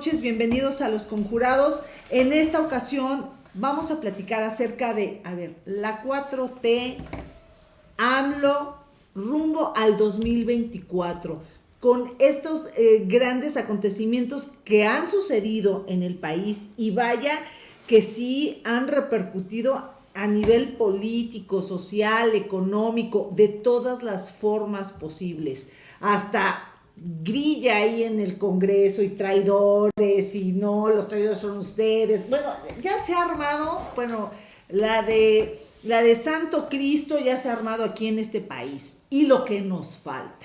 noches, bienvenidos a Los Conjurados. En esta ocasión vamos a platicar acerca de, a ver, la 4T, AMLO, rumbo al 2024, con estos eh, grandes acontecimientos que han sucedido en el país y vaya que sí han repercutido a nivel político, social, económico, de todas las formas posibles, hasta grilla ahí en el Congreso y traidores y no, los traidores son ustedes. Bueno, ya se ha armado, bueno, la de la de Santo Cristo ya se ha armado aquí en este país y lo que nos falta.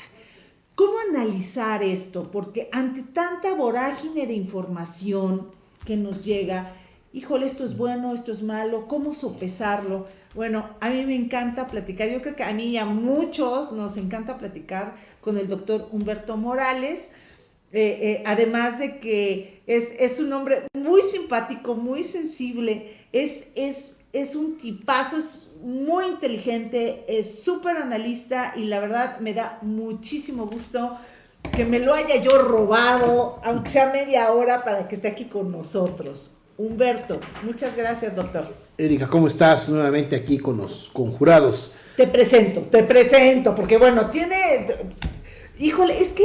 ¿Cómo analizar esto? Porque ante tanta vorágine de información que nos llega, híjole, esto es bueno, esto es malo, ¿cómo sopesarlo? Bueno, a mí me encanta platicar, yo creo que a mí y a muchos nos encanta platicar con el doctor Humberto Morales, eh, eh, además de que es, un hombre muy simpático, muy sensible, es, es, es un tipazo, es muy inteligente, es súper analista y la verdad me da muchísimo gusto que me lo haya yo robado, aunque sea media hora, para que esté aquí con nosotros. Humberto, muchas gracias, doctor. Erika, ¿cómo estás? Nuevamente aquí con los conjurados. Te presento, te presento, porque bueno, tiene Híjole, es que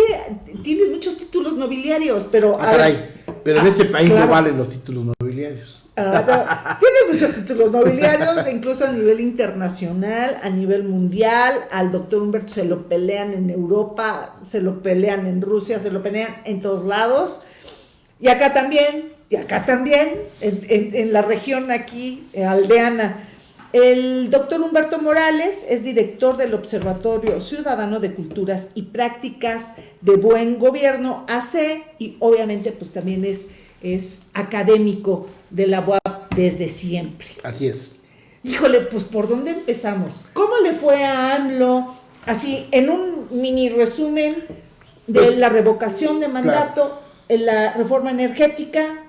tienes muchos títulos nobiliarios, pero... Ah, caray, pero en este ah, país no valen los títulos nobiliarios. Ah, tienes muchos títulos nobiliarios, incluso a nivel internacional, a nivel mundial. Al doctor Humberto se lo pelean en Europa, se lo pelean en Rusia, se lo pelean en todos lados. Y acá también, y acá también, en, en la región aquí, aldeana. El doctor Humberto Morales es director del Observatorio Ciudadano de Culturas y Prácticas de Buen Gobierno, AC, y obviamente pues también es, es académico de la UAP desde siempre. Así es. Híjole, pues ¿por dónde empezamos? ¿Cómo le fue a AMLO? Así, en un mini resumen de pues, la revocación de mandato, en la reforma energética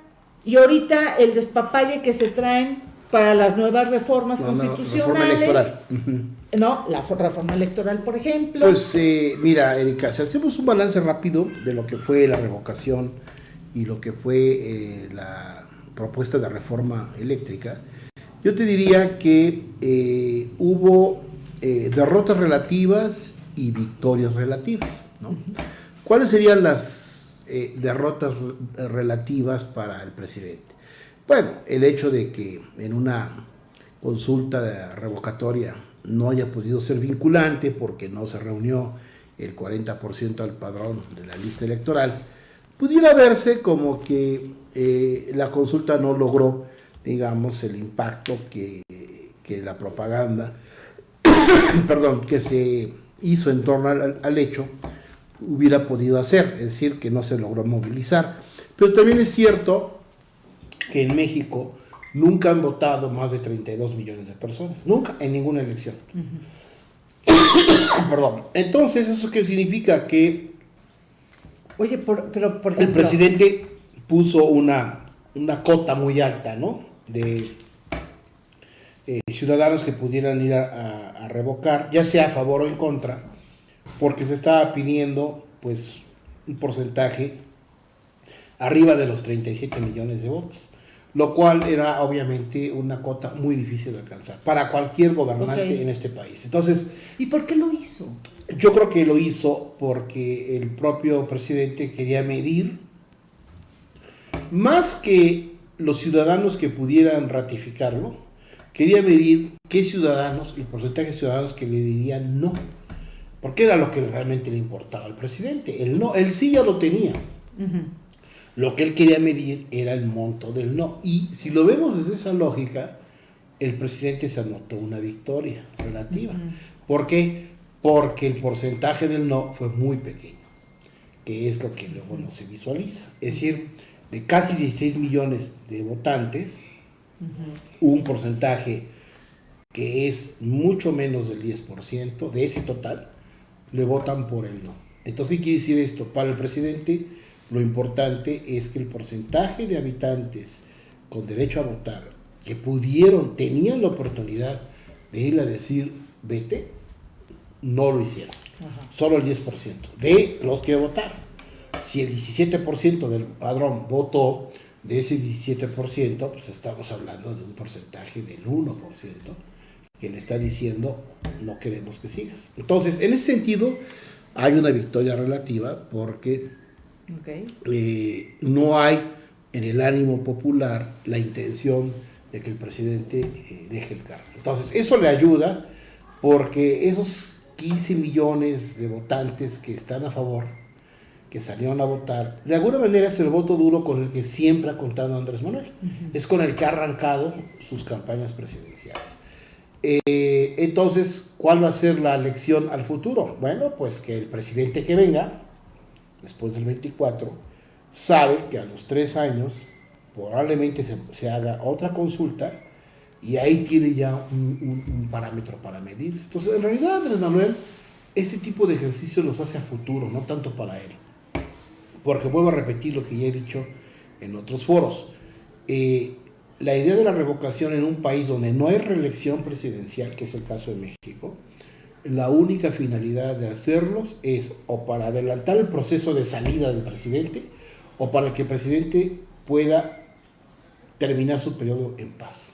y ahorita el despapalle que se traen para las nuevas reformas constitucionales. No, la reforma electoral, por ejemplo. Pues eh, mira, Erika, si hacemos un balance rápido de lo que fue la revocación y lo que fue eh, la propuesta de reforma eléctrica, yo te diría que eh, hubo derrotas relativas y victorias relativas. ¿no? ¿Cuáles serían las derrotas relativas para el presidente? Bueno, el hecho de que en una consulta revocatoria no haya podido ser vinculante porque no se reunió el 40% al padrón de la lista electoral, pudiera verse como que eh, la consulta no logró, digamos, el impacto que, que la propaganda, perdón, que se hizo en torno al, al hecho hubiera podido hacer, es decir, que no se logró movilizar. Pero también es cierto que en México nunca han votado más de 32 millones de personas, nunca, en ninguna elección. Perdón. Entonces, ¿eso qué significa? Que Oye, pero por ejemplo, el presidente puso una, una cota muy alta, ¿no? De eh, ciudadanos que pudieran ir a, a, revocar, ya sea a favor o en contra, porque se estaba pidiendo, pues, un porcentaje arriba de los 37 millones de votos lo cual era obviamente una cota muy difícil de alcanzar para cualquier gobernante en este país. Entonces, ¿y por qué lo hizo? Yo creo que lo hizo porque el propio presidente quería medir más que los ciudadanos que pudieran ratificarlo, quería medir qué ciudadanos, el porcentaje de ciudadanos que le dirían no, porque era lo que realmente le importaba al presidente. El no, él sí ya lo tenía. Lo que él quería medir era el monto del no. Y si lo vemos desde esa lógica, el presidente se anotó una victoria relativa. ¿Por qué? Porque el porcentaje del no fue muy pequeño, que es lo que luego no se visualiza. Es decir, de casi 16 millones de votantes, un porcentaje que es mucho menos del 10% de ese total, le votan por el no. Entonces, ¿qué quiere decir esto? Para el presidente lo importante es que el porcentaje de habitantes con derecho a votar que pudieron, tenían la oportunidad de ir a decir vete, no lo hicieron. Solo el 10% de los que votaron. si el 17% del padrón votó, de ese 17%, pues estamos hablando de un porcentaje del 1% que le está diciendo no queremos que sigas. Entonces, en ese sentido, hay una victoria relativa porque eh, no hay en el ánimo popular la intención de que el presidente eh, deje el cargo. Entonces, eso le ayuda porque esos 15 millones de votantes que están a favor, que salieron a votar, de alguna manera es el voto duro con el que siempre ha contado Andrés Manuel. Es con el que ha arrancado sus campañas presidenciales. Eh, entonces, ¿cuál va a ser la lección al futuro? Bueno, pues que el presidente que venga, después del 24, sabe que a los tres años probablemente se, haga otra consulta y ahí tiene ya un, parámetro para medirse. Entonces, en realidad, Andrés Manuel, ese tipo de ejercicios los hace a futuro, no tanto para él. Porque vuelvo a repetir lo que ya he dicho en otros foros. Eh, la idea de la revocación en un país donde no hay reelección presidencial, que es el caso de México, la única finalidad de hacerlos es o para adelantar el proceso de salida del presidente o para que el presidente pueda terminar su periodo en paz.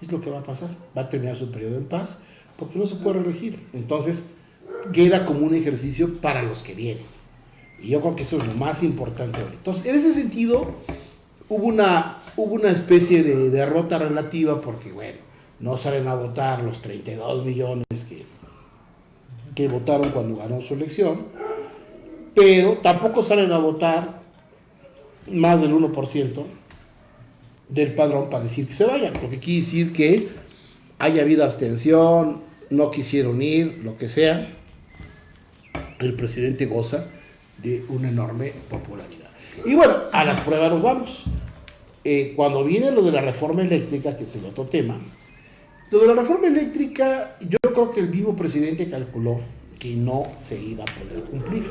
Es lo que va a pasar, va a terminar su periodo en paz porque no se puede reelegir. Entonces, queda como un ejercicio para los que vienen. Y yo creo que eso es lo más importante. Entonces, en ese sentido, hubo una, hubo una especie de derrota relativa porque, bueno, no salen a votar los 32 millones que, que votaron cuando ganó su elección, pero tampoco salen a votar más del 1% del padrón para decir que se vayan, porque quiere decir que haya habido abstención, no quisieron ir, lo que sea, el presidente goza de una enorme popularidad. Y bueno, a las pruebas nos vamos. Eh, cuando viene lo de la reforma eléctrica, que es el otro tema, lo de la reforma eléctrica, yo creo que el mismo presidente calculó que no se iba a poder cumplir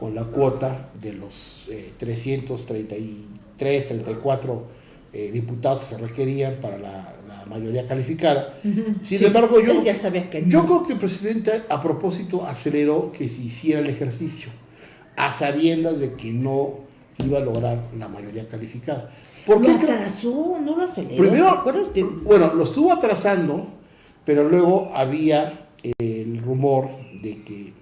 con la cuota de los 333, 34 eh, diputados que se requerían para la, mayoría calificada. Sin embargo, yo, ya sabía que yo creo que el presidente a propósito aceleró que se hiciera el ejercicio, a sabiendas de que no iba a lograr la mayoría calificada. ¿Por lo atrasó, no lo aceleró. Primero, bueno, lo estuvo atrasando, pero luego había el rumor de que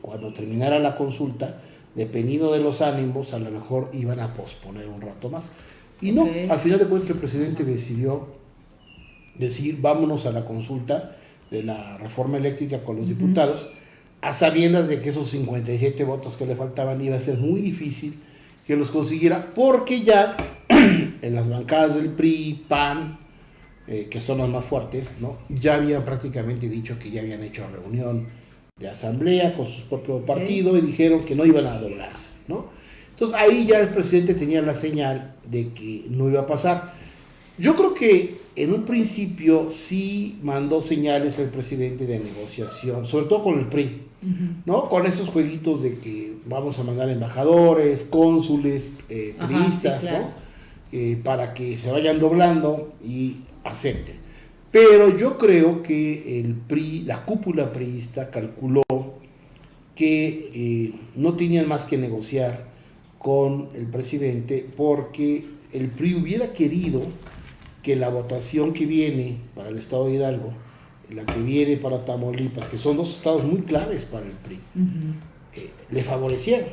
cuando terminara la consulta, dependiendo de los ánimos, a lo mejor iban a posponer un rato más. Y no, al final de cuentas el presidente decidió decir vámonos a la consulta de la reforma eléctrica con los diputados, a sabiendas de que esos 57 votos que le faltaban iba a ser muy difícil que los consiguiera, porque ya en las bancadas del PRI, PAN, eh, que son las más fuertes, ¿no? ya habían prácticamente dicho que ya habían hecho reunión de asamblea con su propio partido y dijeron que no iban a doblarse. ¿no? Entonces ahí ya el presidente tenía la señal de que no iba a pasar. Yo creo que en un principio sí mandó señales el presidente de negociación, sobre todo con el PRI, ¿no? Con esos jueguitos de que vamos a mandar embajadores, cónsules, eh, priistas, ¿no? Eh, para que se vayan doblando y acepten. Pero yo creo que el PRI, la cúpula priista calculó que eh, no tenían más que negociar con el presidente porque el PRI hubiera querido que la votación que viene para el estado de Hidalgo, la que viene para Tamaulipas, que son dos estados muy claves para el PRI, eh, le favoreciera.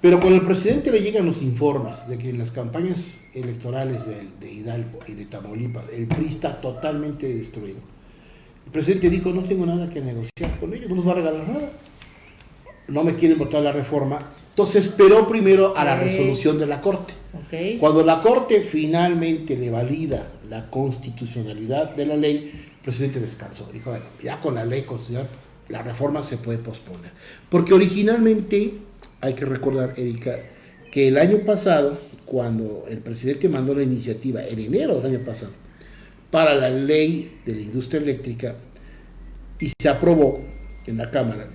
Pero cuando el presidente le llegan los informes de que en las campañas electorales de, de Hidalgo y de Tamaulipas el PRI está totalmente destruido, el presidente dijo, no tengo nada que negociar con ellos, no nos va a regalar nada no me quieren votar la reforma. Entonces esperó primero a la resolución de la Corte. Cuando la Corte finalmente le valida la constitucionalidad de la ley, el presidente descansó. Dijo, bueno, ya con la ley constitucional, la reforma se puede posponer. Porque originalmente, hay que recordar, Erika, que el año pasado, cuando el presidente mandó la iniciativa, en enero del año pasado, para la ley de la industria eléctrica, y se aprobó en la Cámara,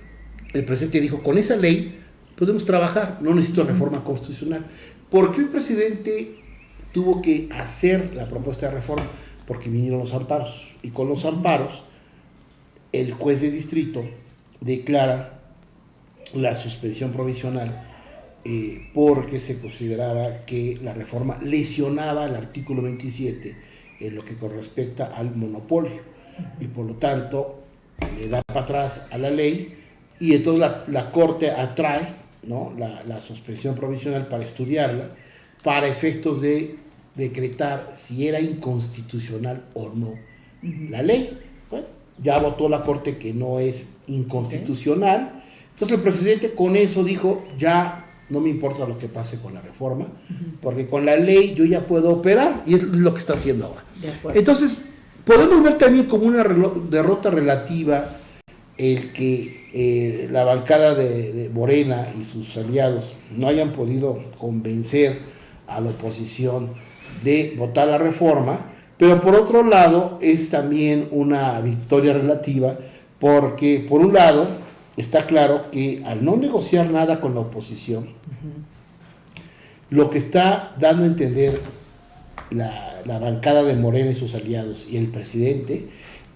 el presidente dijo, con esa ley podemos trabajar, no necesito reforma constitucional. ¿Por qué el presidente tuvo que hacer la propuesta de reforma? Porque vinieron los amparos. Y con los amparos, el juez de distrito declara la suspensión provisional eh, porque se consideraba que la reforma lesionaba el artículo 27 en lo que correspecta al monopolio y por lo tanto le da para atrás a la ley y entonces la, la Corte atrae ¿no? la, la, suspensión provisional para estudiarla para efectos de decretar si era inconstitucional o no la ley. Bueno, ya votó la Corte que no es inconstitucional. Entonces el presidente con eso dijo, ya no me importa lo que pase con la reforma, porque con la ley yo ya puedo operar y es lo que está haciendo ahora. Entonces, podemos ver también como una derrota relativa el que eh, la bancada de, Morena y sus aliados no hayan podido convencer a la oposición de votar la reforma, pero por otro lado es también una victoria relativa porque por un lado está claro que al no negociar nada con la oposición, lo que está dando a entender la, la, bancada de Morena y sus aliados y el presidente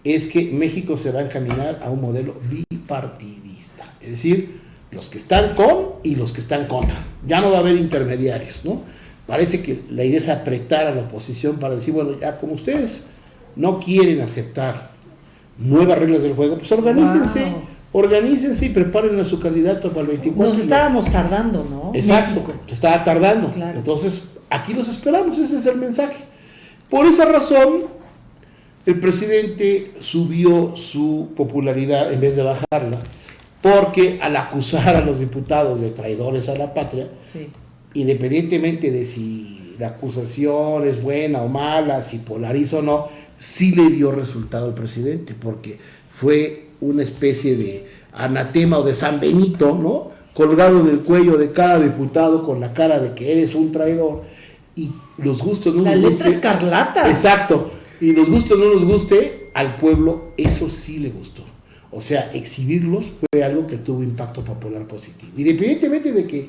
es que México se va a encaminar a un modelo bipartidista, es decir, los que están con y los que están contra. Ya no va a haber intermediarios, ¿no? Parece que la idea es apretar a la oposición para decir, bueno, ya como ustedes no quieren aceptar nuevas reglas del juego, pues organícense. Organícense y preparen a su candidato para el 24. Nos estábamos tardando, ¿no? Exacto, se estaba tardando. Entonces, aquí los esperamos, ese es el mensaje. Por esa razón, el presidente subió su popularidad en vez de bajarla, porque al acusar a los diputados de traidores a la patria, independientemente de si la acusación es buena o mala, si polariza o no, sí le dio resultado al presidente, porque fue una especie de anatema o de San Benito, ¿no? Colgado en el cuello de cada diputado con la cara de que eres un traidor y los gustos no la nos guste. escarlata. Exacto. Y los gustos no nos guste, al pueblo eso sí le gustó. O sea, exhibirlos fue algo que tuvo impacto popular positivo. Independientemente de que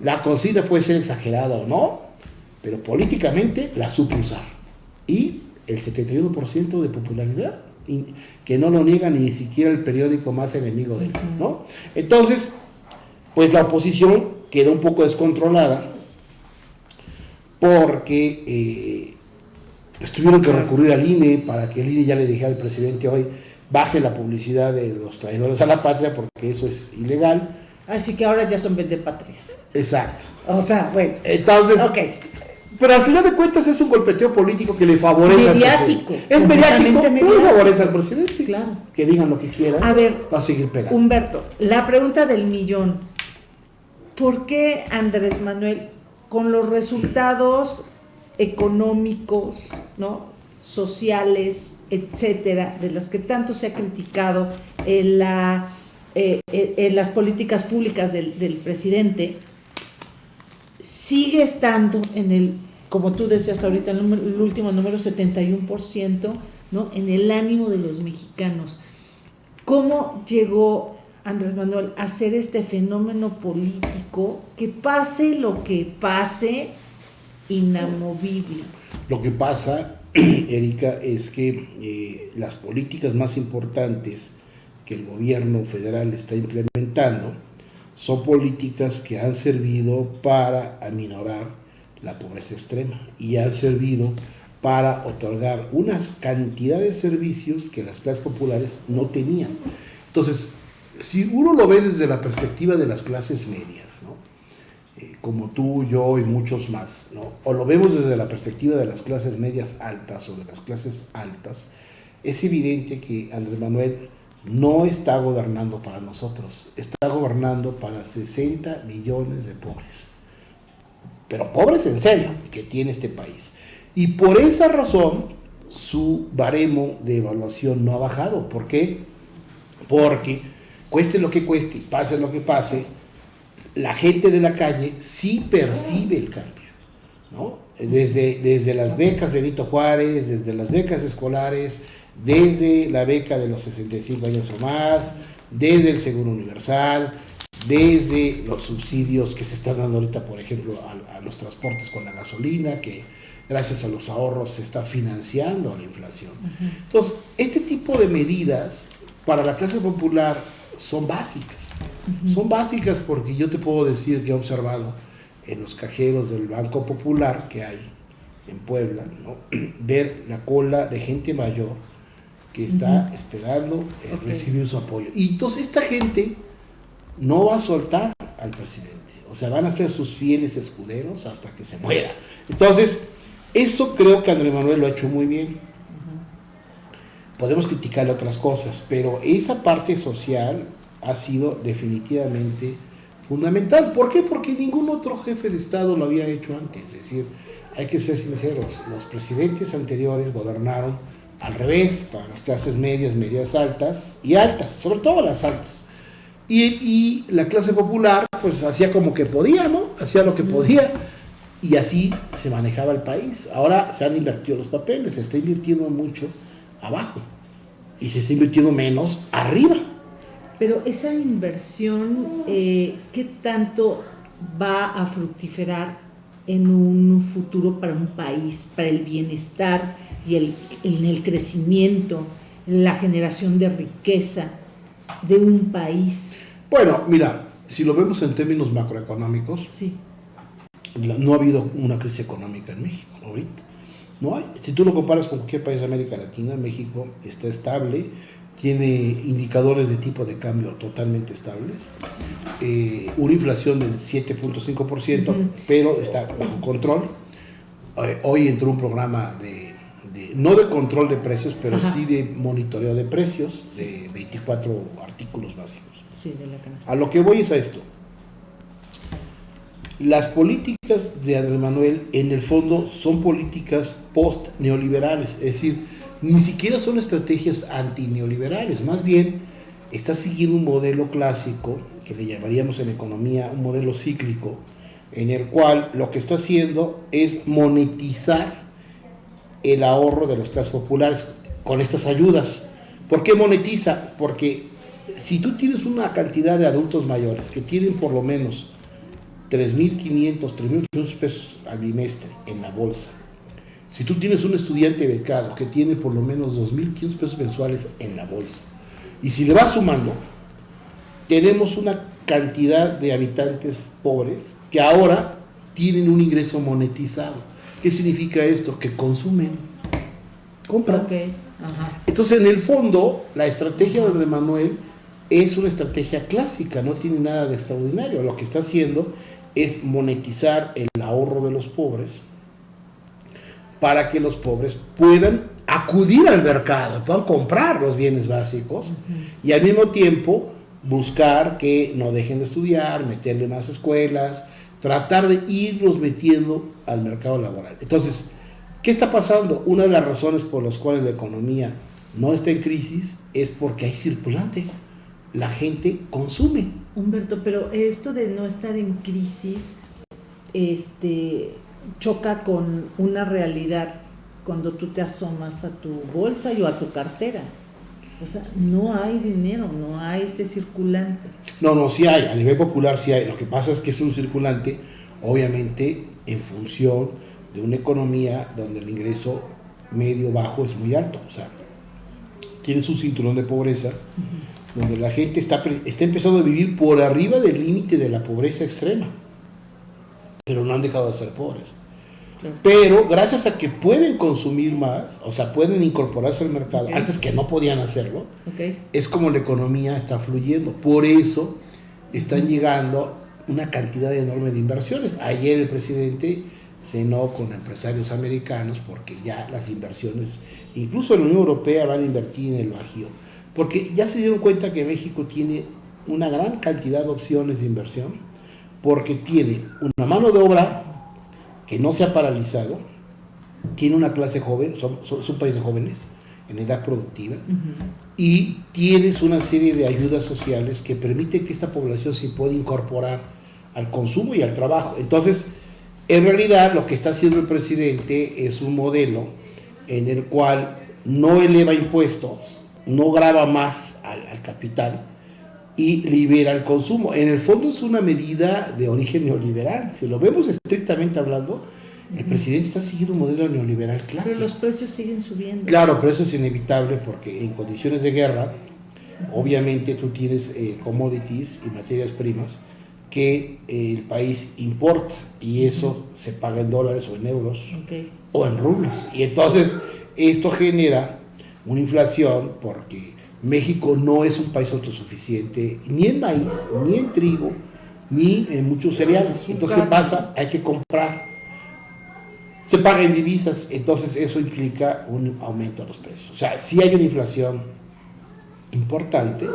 la consigna puede ser exagerada o no, pero políticamente la supo usar. Y el 71% de popularidad, que no lo niega ni siquiera el periódico más enemigo de él, ¿no? Entonces, pues la oposición quedó un poco descontrolada porque eh, pues tuvieron que recurrir al INE para que el INE ya le dijera al presidente hoy baje la publicidad de los traidores a la patria porque eso es ilegal. Así que ahora ya son patrias. Exacto. O sea, bueno. Entonces, okay. Pero al final de cuentas es un golpeteo político que le favorece mediático, al presidente. Es mediático, pero le favorece al presidente. Claro. Que digan lo que quieran. A ver, va a seguir pegando. Humberto, la pregunta del millón. ¿Por qué Andrés Manuel, con los resultados económicos, ¿no? sociales, etcétera, de las que tanto se ha criticado en, la, eh, en las políticas públicas del, del presidente, sigue estando en el, como tú decías ahorita, el, el último número 71%, ¿no? en el ánimo de los mexicanos. ¿Cómo llegó Andrés Manuel a hacer este fenómeno político que pase lo que pase, inamovible? Lo que pasa, Erika, es que eh, las políticas más importantes que el gobierno federal está implementando, son políticas que han servido para aminorar la pobreza extrema y han servido para otorgar unas cantidades de servicios que las clases populares no tenían. Entonces, si uno lo ve desde la perspectiva de las clases medias. Eh, como tú, yo y muchos más, o lo vemos desde la perspectiva de las clases medias altas o de las clases altas, es evidente que Andrés Manuel no está gobernando para nosotros, está gobernando para 60 millones de pobres. Pero pobres en serio que tiene este país. Y por esa razón su baremo de evaluación no ha bajado. ¿Por qué? Porque cueste lo que cueste, pase lo que pase, la gente de la calle sí percibe el cambio. Desde, desde las becas Benito Juárez, desde las becas escolares, desde la beca de los 65 años o más, desde el Seguro Universal, desde los subsidios que se están dando ahorita, por ejemplo, a, los transportes con la gasolina, que gracias a los ahorros se está financiando la inflación. Entonces, este tipo de medidas para la clase popular son básicas. Son básicas porque yo te puedo decir que he observado en los cajeros del Banco Popular que hay en Puebla, ver la cola de gente mayor que está esperando eh, recibir su apoyo. Y entonces esta gente no va a soltar al presidente. O sea, van a ser sus fieles escuderos hasta que se muera. Entonces, eso creo que Andrés Manuel lo ha hecho muy bien. Podemos criticarle otras cosas, pero esa parte social ha sido definitivamente fundamental. ¿Por qué? Porque ningún otro jefe de Estado lo había hecho antes. Es decir, hay que ser sinceros, los presidentes anteriores gobernaron al revés, para las clases medias, medias altas y altas, sobre todo las altas. Y, la clase popular pues hacía como que podía, ¿no? Hacía lo que podía y así se manejaba el país. Ahora se han invertido los papeles, se está invirtiendo mucho abajo y se está invirtiendo menos arriba. Pero esa inversión, eh, ¿qué tanto va a fructiferar en un futuro para un país, para el bienestar y el, en el crecimiento, la generación de riqueza de un país? Bueno, mira, si lo vemos en términos macroeconómicos, sí. no ha habido una crisis económica en México ahorita. No hay. Si tú lo comparas con cualquier país de América Latina, México está estable tiene indicadores de tipo de cambio totalmente estables, eh, una inflación del 7.5%, pero está bajo control. Eh, hoy entró un programa de, no de control de precios, pero sí de monitoreo de precios de 24 artículos básicos. a lo que voy es a esto. Las políticas de Andrés Manuel en el fondo son políticas post-neoliberales, es decir, ni siquiera son estrategias antineoliberales, más bien está siguiendo un modelo clásico, que le llamaríamos en economía un modelo cíclico, en el cual lo que está haciendo es monetizar el ahorro de las clases populares con estas ayudas. ¿Por qué monetiza? Porque si tú tienes una cantidad de adultos mayores que tienen por lo menos 3.500, 3.800 pesos al bimestre en la bolsa, si tú tienes un estudiante becado que tiene por lo menos 2.500 pesos mensuales en la bolsa, y si le vas sumando, tenemos una cantidad de habitantes pobres que ahora tienen un ingreso monetizado. ¿Qué significa esto? Que consumen, compran. Entonces, en el fondo, la estrategia de Manuel es una estrategia clásica, no tiene nada de extraordinario. Lo que está haciendo es monetizar el ahorro de los pobres para que los pobres puedan acudir al mercado, puedan comprar los bienes básicos y al mismo tiempo buscar que no dejen de estudiar, meterle más escuelas, tratar de irlos metiendo al mercado laboral. Entonces, ¿qué está pasando? Una de las razones por las cuales la economía no está en crisis es porque hay circulante. La gente consume. Humberto, pero esto de no estar en crisis, este, choca con una realidad cuando tú te asomas a tu bolsa y o a tu cartera. O sea, no hay dinero, no hay este circulante. No, no, sí hay, a nivel popular sí hay. Lo que pasa es que es un circulante, obviamente, en función de una economía donde el ingreso medio bajo es muy alto. O sea, tienes un cinturón de pobreza, donde la gente está, está empezando a vivir por arriba del límite de la pobreza extrema pero no han dejado de ser pobres. Pero gracias a que pueden consumir más, o sea, pueden incorporarse al mercado, antes que no podían hacerlo, es como la economía está fluyendo. Por eso están llegando una cantidad enorme de inversiones. Ayer el presidente cenó con empresarios americanos porque ya las inversiones, incluso la Unión Europea van a invertir en el Bajío, porque ya se dieron cuenta que México tiene una gran cantidad de opciones de inversión porque tiene una mano de obra que no se ha paralizado, tiene una clase joven, es un país de jóvenes en edad productiva, y tienes una serie de ayudas sociales que permiten que esta población se pueda incorporar al consumo y al trabajo. Entonces, en realidad lo que está haciendo el presidente es un modelo en el cual no eleva impuestos, no graba más al capital, y libera el consumo. En el fondo es una medida de origen neoliberal. Si lo vemos estrictamente hablando, el presidente está siguiendo un modelo neoliberal clásico. Pero los precios siguen subiendo. Claro, pero eso es inevitable porque en condiciones de guerra Obviamente tú tienes eh, commodities y materias primas que el país importa y eso se paga en dólares o en euros o en rublos. Y entonces esto genera una inflación porque México no es un país autosuficiente ni en maíz, ni en trigo, ni en muchos cereales. Entonces, ¿qué pasa? Hay que comprar. Se paga en divisas, entonces eso implica un aumento de los precios. O sea, si hay una inflación importante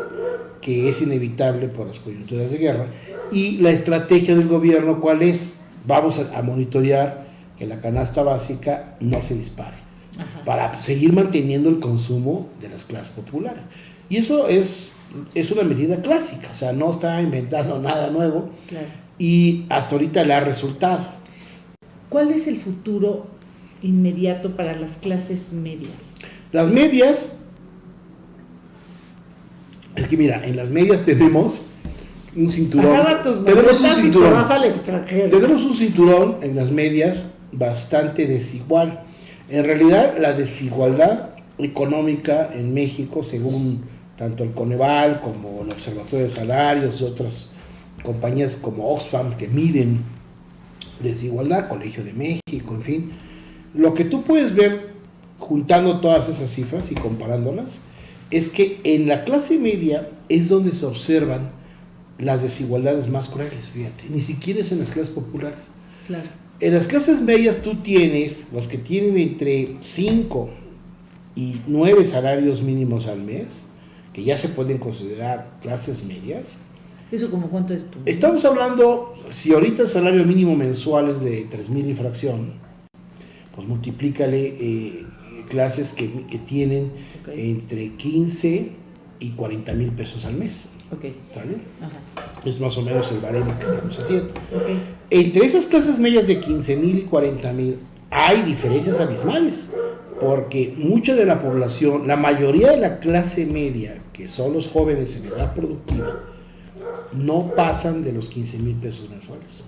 que es inevitable por las coyunturas de guerra. Y la estrategia del gobierno, ¿cuál es? Vamos a, monitorear que la canasta básica no se dispare para seguir manteniendo el consumo de las clases populares. Y eso es, es una medida clásica, o sea, no está inventando nada nuevo y hasta ahorita le ha resultado. ¿Cuál es el futuro inmediato para las clases medias? Las medias, es que mira, en las medias tenemos un cinturón. tenemos un cinturón. al extranjero. Tenemos un cinturón en las medias bastante desigual. En realidad, la desigualdad económica en México, según tanto el Coneval como el Observatorio de Salarios y otras compañías como Oxfam que miden desigualdad, Colegio de México, en fin, lo que tú puedes ver juntando todas esas cifras y comparándolas es que en la clase media es donde se observan las desigualdades más crueles, fíjate, ni siquiera es en las clases populares. Claro. En las clases medias tú tienes los que tienen entre 5 y 9 salarios mínimos al mes, que ya se pueden considerar clases medias. ¿Eso como cuánto es tú? Estamos hablando, si ahorita el salario mínimo mensual es de 3 mil infracción, pues multiplícale eh, clases que, tienen entre 15 y 40 mil pesos al mes. Okay. ¿Está bien? Es más o menos el baremo que estamos haciendo. Entre esas clases medias de 15 mil y 40 mil hay diferencias abismales, porque mucha de la población, la mayoría de la clase media, que son los jóvenes en edad productiva, no pasan de los 15 mil pesos mensuales.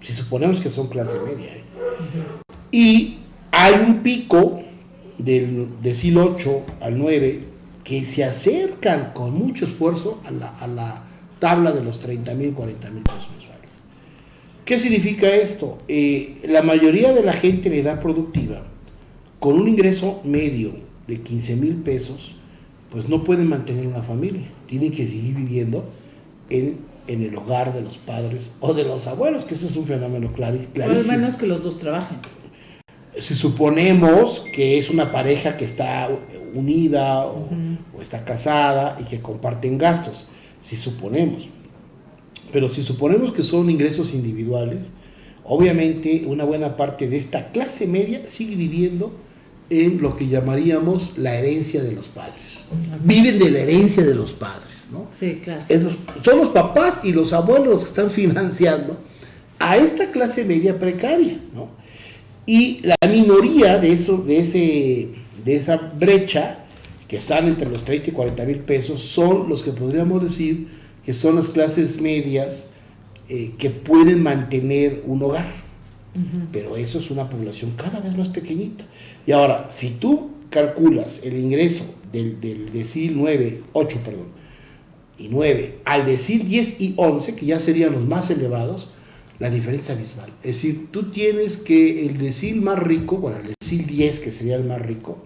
Si suponemos que son clase media. ¿eh? Y hay un pico del decil 8 al 9 que se acercan con mucho esfuerzo a la, tabla de los 30 mil, 40 mil pesos mensuales. ¿Qué significa esto? Eh, la mayoría de la gente en edad productiva, con un ingreso medio de 15 mil pesos, pues no pueden mantener una familia, tienen que seguir viviendo en, en, el hogar de los padres o de los abuelos, que ese es un fenómeno clarísimo. Al menos que los dos trabajen. Si suponemos que es una pareja que está unida o, está casada y que comparten gastos, si suponemos. Pero si suponemos que son ingresos individuales, obviamente una buena parte de esta clase media sigue viviendo en lo que llamaríamos la herencia de los padres. Viven de la herencia de los padres, ¿no? Sí, claro. son los papás y los abuelos los que están financiando a esta clase media precaria, ¿no? Y la minoría de, eso, de, ese, de esa brecha que están entre los 30 y 40 mil pesos son los que podríamos decir que son las clases medias eh, que pueden mantener un hogar. Pero eso es una población cada vez más pequeñita. Y ahora, si tú calculas el ingreso del, del decil 9, 8, perdón, y 9 al decir 10 y 11, que ya serían los más elevados, la diferencia abismal. Es decir, tú tienes que el decil más rico, bueno, el decil 10, que sería el más rico,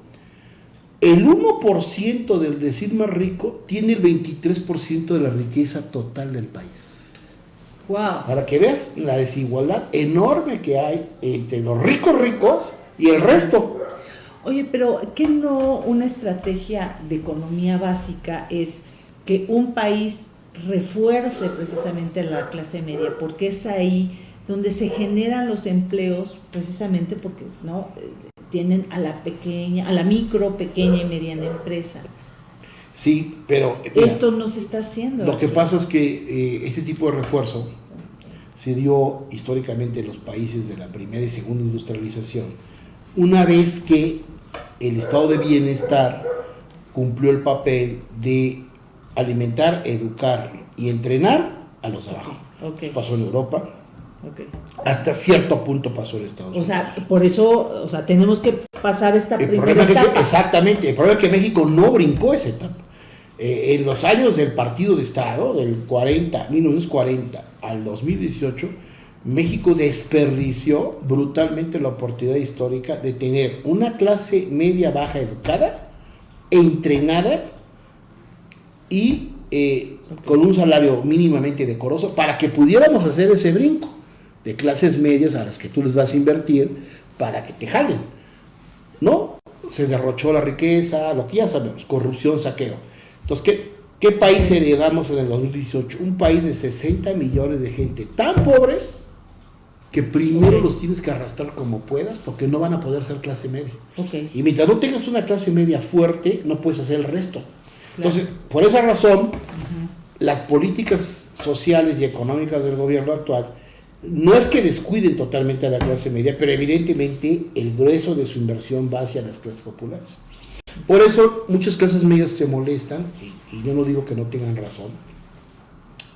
el 1% del decir más rico tiene el 23% de la riqueza total del país. Wow. Para que veas la desigualdad enorme que hay entre los ricos ricos y el resto. Oye, pero ¿qué no una estrategia de economía básica es que un país refuerce precisamente la clase media? Porque es ahí donde se generan los empleos, precisamente porque no tienen a la pequeña, a la micro, pequeña y mediana empresa. Sí, pero... Esto no se está haciendo. Lo que pasa es que eh, ese tipo de refuerzo se dio históricamente en los países de la primera y segunda industrialización, una vez que el estado de bienestar cumplió el papel de alimentar, educar y entrenar a los abajo. Pasó en Europa, hasta cierto punto pasó en Estados Unidos. O sea, por eso, o sea, tenemos que pasar esta primera etapa. exactamente, el problema es que México no brincó esa etapa. Eh, en los años del partido de Estado, del 40, 1940 al 2018, México desperdició brutalmente la oportunidad histórica de tener una clase media baja educada, entrenada y eh, con un salario mínimamente decoroso para que pudiéramos hacer ese brinco de clases medias a las que tú les vas a invertir para que te jalen. ¿No? Se derrochó la riqueza, lo que ya sabemos, corrupción, saqueo. Entonces, ¿qué, qué país heredamos en el 2018? Un país de 60 millones de gente tan pobre que primero los tienes que arrastrar como puedas porque no van a poder ser clase media. Y mientras no tengas una clase media fuerte, no puedes hacer el resto. Entonces, por esa razón, las políticas sociales y económicas del gobierno actual no es que descuiden totalmente a la clase media, pero evidentemente el grueso de su inversión va hacia las clases populares. Por eso muchas clases medias se molestan, y, yo no digo que no tengan razón,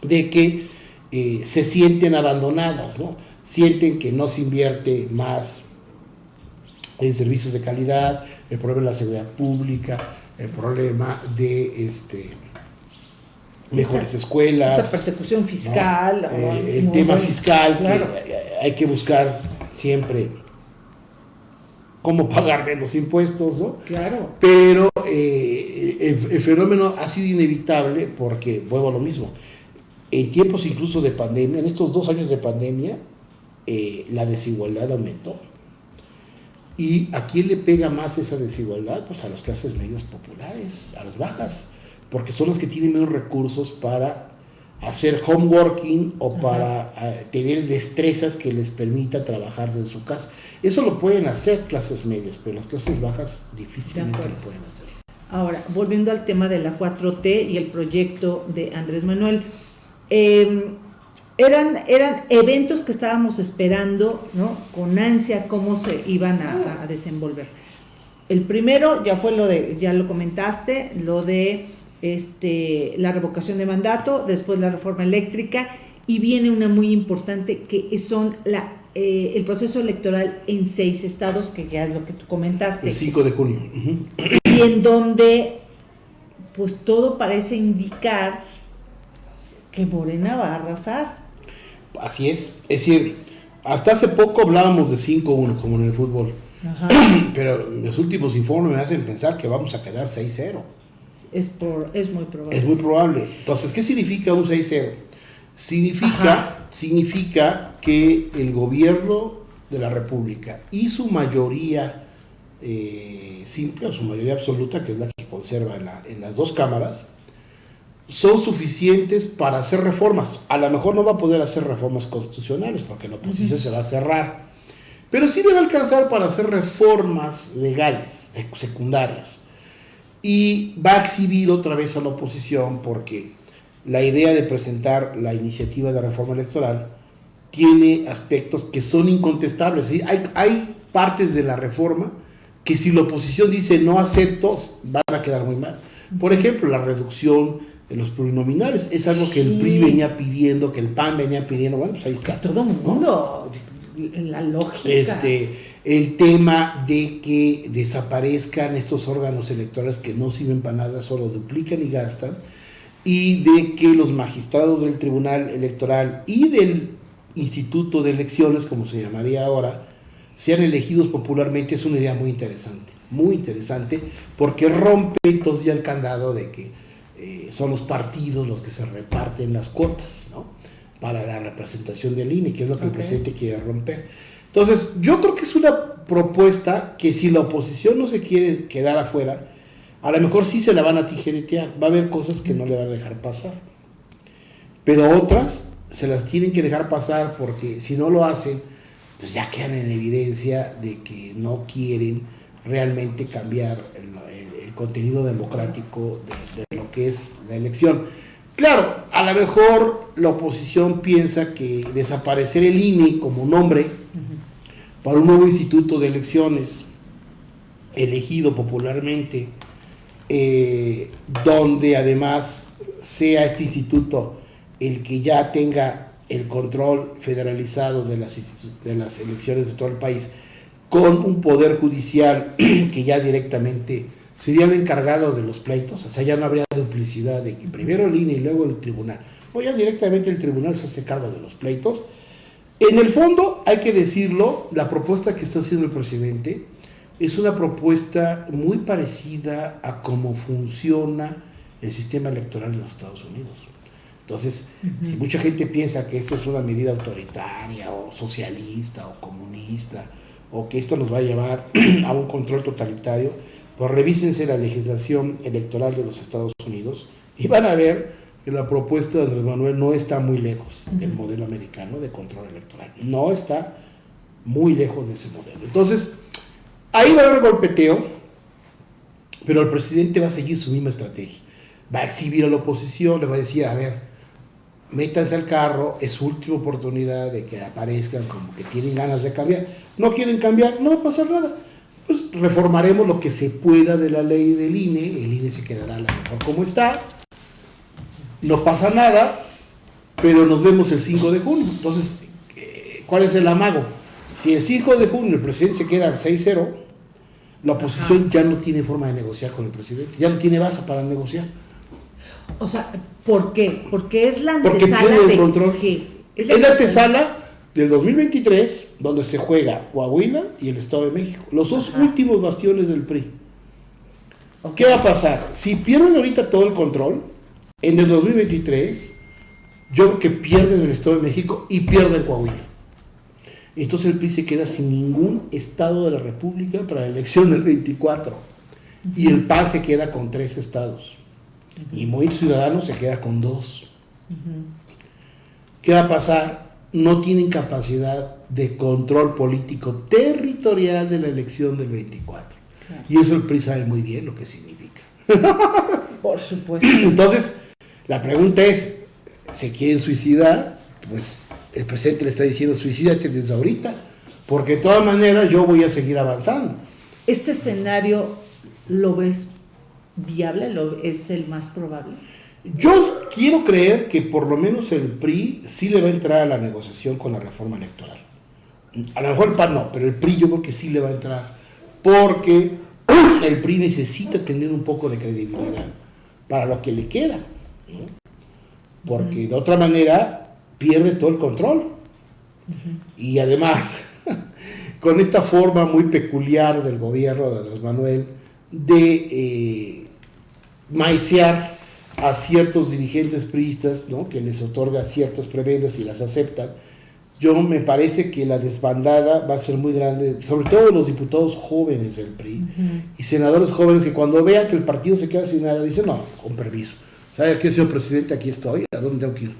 de que eh, se sienten abandonadas, ¿no? sienten que no se invierte más en servicios de calidad, el problema de la seguridad pública, el problema de este mejores escuelas. Esta persecución fiscal. Eh, el tema fiscal, que hay que buscar siempre cómo pagar menos impuestos, ¿no? Claro. Pero eh, el, fenómeno ha sido inevitable porque, vuelvo a lo mismo, en tiempos incluso de pandemia, en estos dos años de pandemia, eh, la desigualdad aumentó. ¿Y a quién le pega más esa desigualdad? Pues a las clases medias populares, a las bajas, porque son las que tienen menos recursos para hacer homeworking o para eh, tener destrezas que les permita trabajar en su casa. Eso lo pueden hacer clases medias, pero las clases bajas difícilmente lo pueden hacer. Ahora, volviendo al tema de la 4T y el proyecto de Andrés Manuel, eh, eran, eran eventos que estábamos esperando ¿no? con ansia cómo se iban a, desenvolver. El primero ya fue lo de, ya lo comentaste, lo de este, la revocación de mandato, después la reforma eléctrica y viene una muy importante que son la, eh, el proceso electoral en seis estados, que ya es lo que tú comentaste. El 5 de junio. Y en donde pues todo parece indicar que Morena va a arrasar. Así es. Es decir, hasta hace poco hablábamos de 5-1 como en el fútbol. Pero los últimos informes me hacen pensar que vamos a quedar 6-0. Es, es muy probable. Es muy probable. Entonces, ¿qué significa un 6-0? Significa, significa que el gobierno de la República y su mayoría eh, simple o su mayoría absoluta, que es la que conserva en, en las dos cámaras, son suficientes para hacer reformas. A lo mejor no va a poder hacer reformas constitucionales porque la oposición se va a cerrar, pero sí debe alcanzar para hacer reformas legales, secundarias. Y va a exhibir otra vez a la oposición porque la idea de presentar la iniciativa de reforma electoral tiene aspectos que son incontestables. Hay, hay partes de la reforma que si la oposición dice no acepto, van a quedar muy mal. Por ejemplo, la reducción de los plurinominales. Es algo que el PRI venía pidiendo, que el PAN venía pidiendo. Bueno, pues ahí está. todo el mundo, en la lógica. Este, el tema de que desaparezcan estos órganos electorales que no sirven para nada, solo duplican y gastan, y de que los magistrados del Tribunal Electoral y del Instituto de Elecciones, como se llamaría ahora, sean elegidos popularmente, es una idea muy interesante, muy interesante, porque rompe entonces ya el candado de que eh, son los partidos los que se reparten las cuotas, ¿no? Para la representación del INE, que es lo que el presidente quiere romper. Entonces, yo creo que es una propuesta que si la oposición no se quiere quedar afuera, a lo mejor sí se la van a tijeretear. Va a haber cosas que no le van a dejar pasar. Pero otras se las tienen que dejar pasar porque si no lo hacen, pues ya quedan en evidencia de que no quieren realmente cambiar el, contenido democrático de, lo que es la elección. Claro, a lo mejor la oposición piensa que desaparecer el INE como nombre para un nuevo instituto de elecciones elegido popularmente, eh, donde además sea este instituto el que ya tenga el control federalizado de las, de las elecciones de todo el país, con un poder judicial que ya directamente sería el encargado de los pleitos, o sea, ya no habría duplicidad de que primero el INE y luego el tribunal. O ya directamente el tribunal se hace cargo de los pleitos. En el fondo, hay que decirlo, la propuesta que está haciendo el presidente es una propuesta muy parecida a cómo funciona el sistema electoral en los Estados Unidos. Entonces, si mucha gente piensa que esta es una medida autoritaria o socialista o comunista, o que esto nos va a llevar a un control totalitario, pues revísense la legislación electoral de los Estados Unidos y van a ver que la propuesta de Andrés Manuel no está muy lejos del modelo americano de control electoral. No está muy lejos de ese modelo. Entonces, ahí va a haber golpeteo, pero el presidente va a seguir su misma estrategia. Va a exhibir a la oposición, le va a decir, a ver, métanse al carro, es su última oportunidad de que aparezcan como que tienen ganas de cambiar. No quieren cambiar, no va a pasar nada pues reformaremos lo que se pueda de la ley del INE, el INE se quedará a lo mejor como está, no pasa nada, pero nos vemos el 5 de junio. Entonces, eh, ¿cuál es el amago? Si el 5 de junio el presidente se queda 6-0, la oposición ya no tiene forma de negociar con el presidente, ya no tiene base para negociar. O sea, ¿por qué? Porque es la antesala Porque de control. Es la, es la antesala del 2023, donde se juega Coahuila y el Estado de México, los dos últimos bastiones del PRI. ¿Qué va a pasar? Si pierden ahorita todo el control, en el 2023, yo creo que pierden el Estado de México y pierden Coahuila. Entonces el PRI se queda sin ningún Estado de la República para la elección del 24. Y el PAN se queda con tres estados. Y Movimiento Ciudadano se queda con dos. ¿Qué va a pasar? No tienen capacidad de control político territorial de la elección del 24. Y eso el PRI sabe muy bien lo que significa. Por supuesto. Entonces, la pregunta es, ¿se quieren suicidar? Pues el presidente le está diciendo, suicídate desde ahorita, porque de todas maneras yo voy a seguir avanzando. ¿Este escenario lo ves viable? ¿Lo, ¿Es el más probable? Yo quiero creer que por lo menos el PRI sí le va a entrar a la negociación con la reforma electoral. A lo mejor el PAN no, pero el PRI yo creo que sí le va a entrar. Porque el PRI necesita tener un poco de credibilidad para lo que le queda. Porque de otra manera pierde todo el control. Y además, con esta forma muy peculiar del gobierno de Andrés Manuel de eh, maicear a ciertos dirigentes priistas, ¿no? que les otorga ciertas prebendas y las aceptan, yo me parece que la desbandada va a ser muy grande, sobre todo los diputados jóvenes del PRI y senadores jóvenes que cuando vean que el partido se queda sin nada, dicen, no, con permiso, ¿sabe qué, señor presidente? Aquí estoy, ¿a dónde tengo que ir?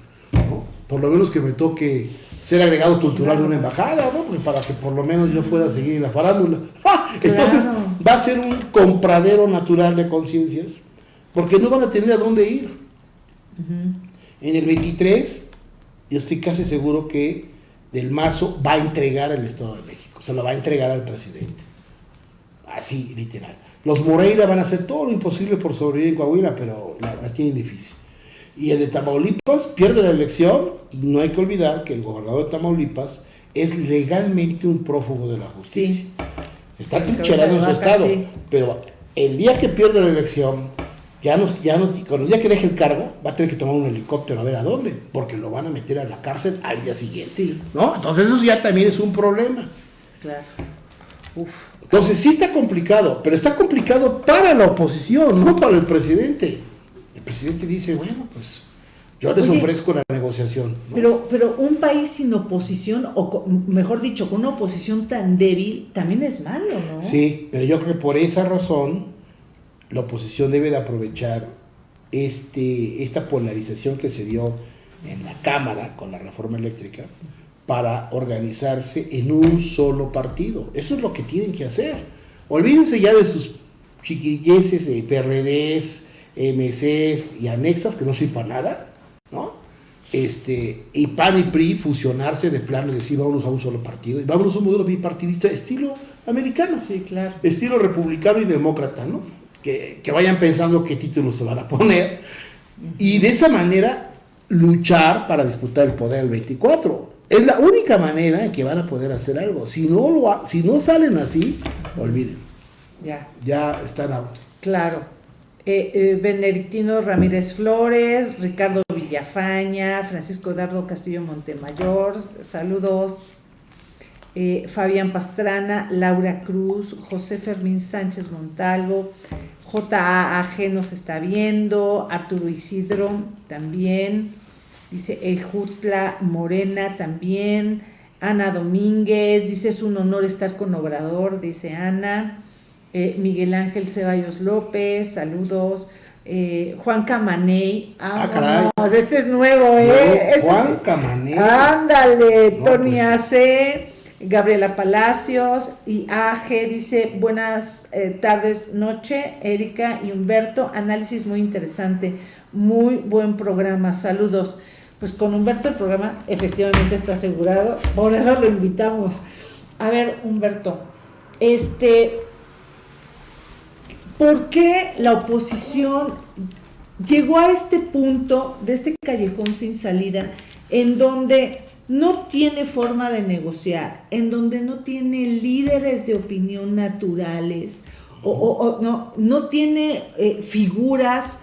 Por lo menos que me toque ser agregado cultural de una embajada, ¿no? para que por lo menos yo pueda seguir en la farándula. Entonces va a ser un compradero natural de conciencias porque no van a tener a dónde ir. En el 23, yo estoy casi seguro que Del Mazo va a entregar el Estado de México, se lo va a entregar al presidente. Así, literal. Los Moreira van a hacer todo lo imposible por sobrevivir en Coahuila, pero la, tienen difícil. Y el de Tamaulipas pierde la elección y no hay que olvidar que el gobernador de Tamaulipas es legalmente un prófugo de la justicia. Está trincherado en su estado, pero el día que pierde la elección, ya no, ya no, cuando día que deje el cargo, va a tener que tomar un helicóptero a ver a dónde, porque lo van a meter a la cárcel al día siguiente. Sí. ¿No? Entonces eso ya también es un problema. Claro. Uf. Entonces sí está complicado, pero está complicado para la oposición, no para el presidente. El presidente dice, bueno, pues yo les ofrezco la negociación. Pero, pero un país sin oposición, o mejor dicho, con una oposición tan débil, también es malo, ¿no? Sí, pero yo creo que por esa razón la oposición debe de aprovechar este, esta polarización que se dio en la Cámara con la reforma eléctrica para organizarse en un solo partido. Eso es lo que tienen que hacer. Olvídense ya de sus chiquilleces, de PRDs, MCs y anexas que no sirven para nada, ¿no? Este, y PAN y PRI fusionarse de plano y decir vámonos a un solo partido y vámonos a un modelo bipartidista estilo americano, sí, claro. estilo republicano y demócrata, ¿no? Que, vayan pensando qué títulos se van a poner y de esa manera luchar para disputar el poder el 24. Es la única manera en que van a poder hacer algo. Si no, lo, si no salen así, olviden. Ya. Ya están out. Claro. Eh, eh, Benedictino Ramírez Flores, Ricardo Villafaña, Francisco Dardo Castillo Montemayor, saludos. Eh, Fabián Pastrana, Laura Cruz, José Fermín Sánchez Montalvo, JAAG nos está viendo, Arturo Isidro también, dice Ejutla Morena también, Ana Domínguez, dice es un honor estar con Obrador, dice Ana, eh, Miguel Ángel Ceballos López, saludos. Eh, Juan Camaney, ah, este es nuevo, ¿eh? Este Juan Camaney. Ándale, Tony pues Gabriela Palacios y AG dice, buenas eh, tardes, noche, Erika y Humberto, análisis muy interesante, muy buen programa, saludos. Pues con Humberto el programa efectivamente está asegurado, por eso lo invitamos. A ver, Humberto, este, ¿por qué la oposición llegó a este punto de este callejón sin salida en donde no tiene forma de negociar, en donde no tiene líderes de opinión naturales, o, no, no tiene eh, figuras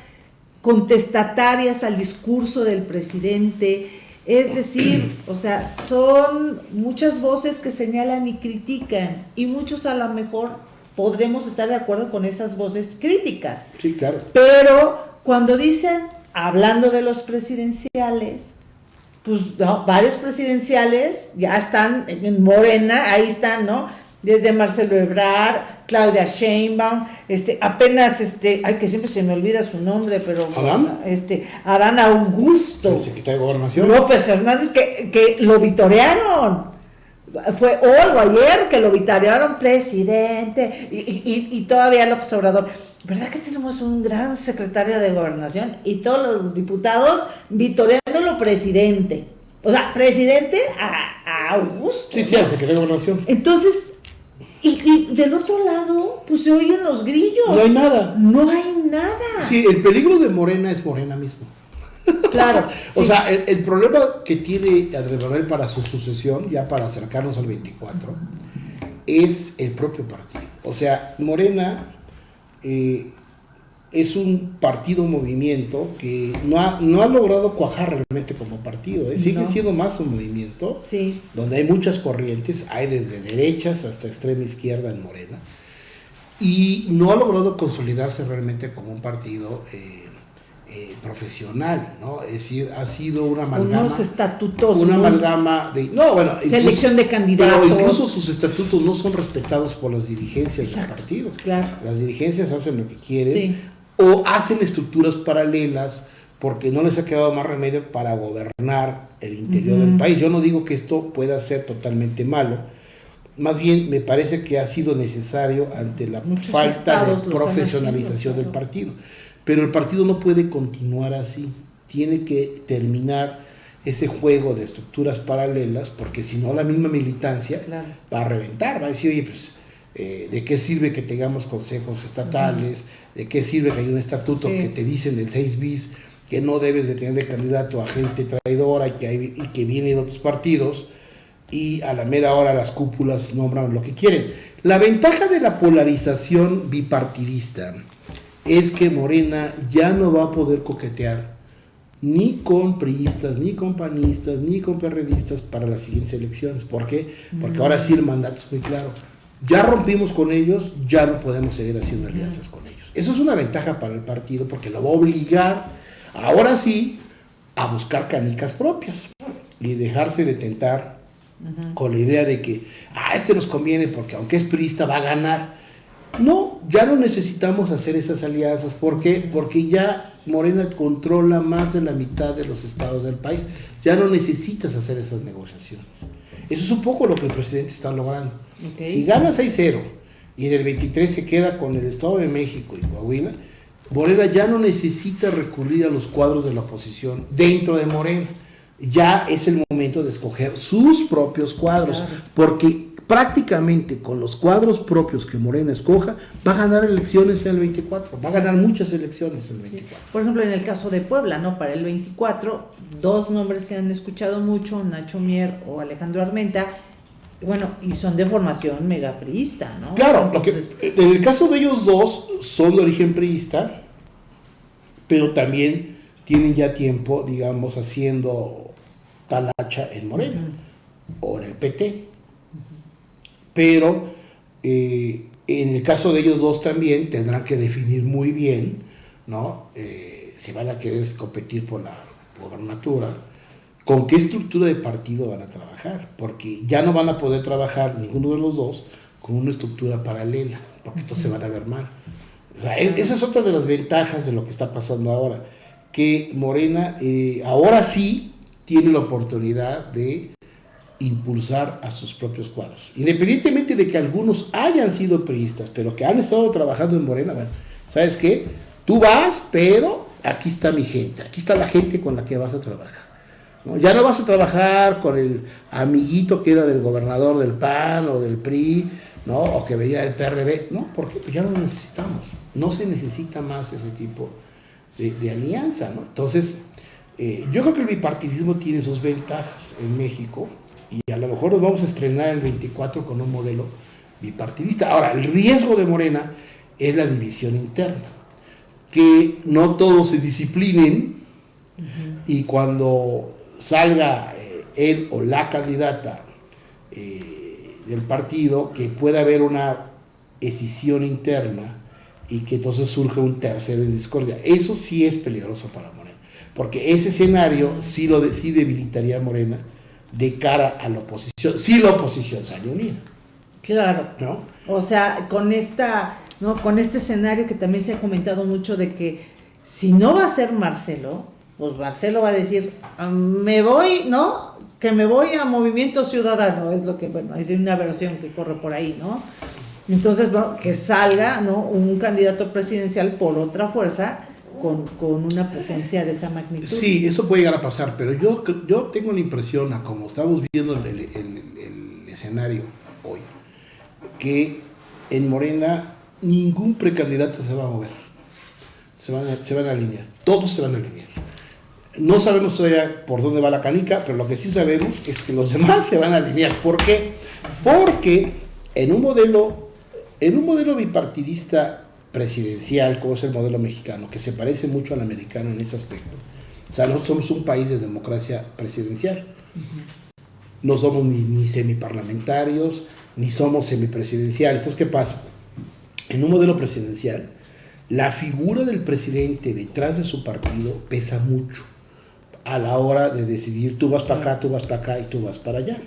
contestatarias al discurso del presidente. Es decir, o sea, son muchas voces que señalan y critican, y muchos a lo mejor podremos estar de acuerdo con esas voces críticas. Sí, claro. Pero cuando dicen, hablando de los presidenciales, pues varios presidenciales ya están en Morena, ahí están, ¿no? Desde Marcelo Ebrard, Claudia Sheinbaum, este, apenas, este, ay, que siempre se me olvida su nombre, pero... ¿Adán? Este, Adán Augusto. El secretario de Gobernación. López Hernández, que, que lo vitorearon. Fue hoy o ayer que lo vitorearon presidente, y, y, y todavía López Obrador ¿verdad que tenemos un gran secretario de gobernación y todos los diputados vitoreándolo presidente? O sea, presidente a, Augusto. Sí, sí, al secretario de gobernación. Entonces, y, del otro lado, pues se oyen los grillos. No hay nada. No hay nada. Sí, el peligro de Morena es Morena mismo. Claro. o sea, el, problema que tiene Andrés Manuel para su sucesión, ya para acercarnos al 24, es el propio partido. O sea, Morena eh, es un partido movimiento que no ha, no ha logrado cuajar realmente como partido, ¿eh? sigue siendo más un movimiento sí. donde hay muchas corrientes, hay desde derechas hasta extrema izquierda en Morena, y no ha logrado consolidarse realmente como un partido eh, eh, profesional, ¿no? Es decir, ha sido una amalgama. Unos estatutos. Una amalgama de. No, bueno. Selección de candidatos. Pero incluso sus estatutos no son respetados por las dirigencias de partidos. Claro. Las dirigencias hacen lo que quieren. O hacen estructuras paralelas porque no les ha quedado más remedio para gobernar el interior del país. Yo no digo que esto pueda ser totalmente malo. Más bien me parece que ha sido necesario ante la falta de profesionalización del partido. Pero el partido no puede continuar así, tiene que terminar ese juego de estructuras paralelas, porque si no la misma militancia va a reventar, va a decir, oye, pues, eh, ¿de qué sirve que tengamos consejos estatales? ¿De qué sirve que hay un estatuto que te dicen del 6 bis que no debes de tener de candidato a gente traidora y que, hay, y que viene de otros partidos? Y a la mera hora las cúpulas nombran lo que quieren. La ventaja de la polarización bipartidista es que Morena ya no va a poder coquetear ni con priistas, ni con panistas, ni con perredistas para las siguientes elecciones. ¿Por qué? Porque ahora sí el mandato es muy claro. Ya rompimos con ellos, ya no podemos seguir haciendo alianzas con ellos. Eso es una ventaja para el partido porque lo va a obligar, ahora sí, a buscar canicas propias y dejarse de tentar con la idea de que, ah, este nos conviene porque aunque es priista va a ganar. No, ya no necesitamos hacer esas alianzas. ¿Por qué? Porque ya Morena controla más de la mitad de los estados del país. Ya no necesitas hacer esas negociaciones. Eso es un poco lo que el presidente está logrando. Si gana 6-0 y en el 23 se queda con el Estado de México y Coahuila, Morena ya no necesita recurrir a los cuadros de la oposición dentro de Morena. Ya es el momento de escoger sus propios cuadros, porque prácticamente con los cuadros propios que Morena escoja, va a ganar elecciones en el 24, va a ganar muchas elecciones en el 24. Por ejemplo, en el caso de Puebla, ¿no? Para el 24, dos nombres se han escuchado mucho, Nacho Mier o Alejandro Armenta, Bueno, y son de formación megapriista, ¿no? Claro, en el caso de ellos dos son de origen priista, pero también tienen ya tiempo, digamos, haciendo talacha en Morena o en el PT. Pero eh, en el caso de ellos dos también tendrán que definir muy bien, ¿no? Eh, si van a querer competir por la gobernatura, con qué estructura de partido van a trabajar, porque ya no van a poder trabajar ninguno de los dos con una estructura paralela, porque entonces se van a ver mal. E, esa es otra de las ventajas de lo que está pasando ahora, que Morena eh, ahora sí tiene la oportunidad de impulsar a sus propios cuadros. Independientemente de que algunos hayan sido periodistas, pero que han estado trabajando en Morena, bueno, ¿sabes qué? Tú vas, pero aquí está mi gente, aquí está la gente con la que vas a trabajar. Ya no vas a trabajar con el amiguito que era del gobernador del PAN o del PRI, o que veía el PRD, no, porque pues ya no necesitamos, no se necesita más ese tipo de, alianza. Entonces, eh, yo creo que el bipartidismo tiene sus ventajas en México, y a lo mejor nos vamos a estrenar el 24 con un modelo bipartidista. Ahora, el riesgo de Morena es la división interna, que no todos se disciplinen y cuando salga eh, él o la candidata eh, del partido, que pueda haber una escisión interna y que entonces surja un tercero en discordia. Eso sí es peligroso para Morena, porque ese escenario sí, lo, sí debilitaría a Morena de cara a la oposición, si la oposición sale unida. Claro. ¿No? O sea, con esta, ¿no? Con este escenario que también se ha comentado mucho de que si no va a ser Marcelo, pues Marcelo va a decir, me voy, ¿no? Que me voy a Movimiento Ciudadano, es lo que, bueno, es una versión que corre por ahí, ¿no? Entonces, bueno, que salga, ¿no? Un candidato presidencial por otra fuerza con, con, una presencia de esa magnitud. Sí, eso puede llegar a pasar, pero yo, yo tengo la impresión, a como estamos viendo el, el, escenario hoy, que en Morena ningún precandidato se va a mover, se van a, se van a alinear, todos se van a alinear. No sabemos todavía por dónde va la canica, pero lo que sí sabemos es que los demás se van a alinear. ¿Por qué? Porque en un modelo, en un modelo bipartidista presidencial, como es el modelo mexicano, que se parece mucho al americano en ese aspecto. O sea, no somos un país de democracia presidencial. No somos ni, ni semiparlamentarios, ni somos semipresidenciales. Entonces, ¿qué pasa? En un modelo presidencial, la figura del presidente detrás de su partido pesa mucho a la hora de decidir tú vas para acá, tú vas para acá y tú vas para allá.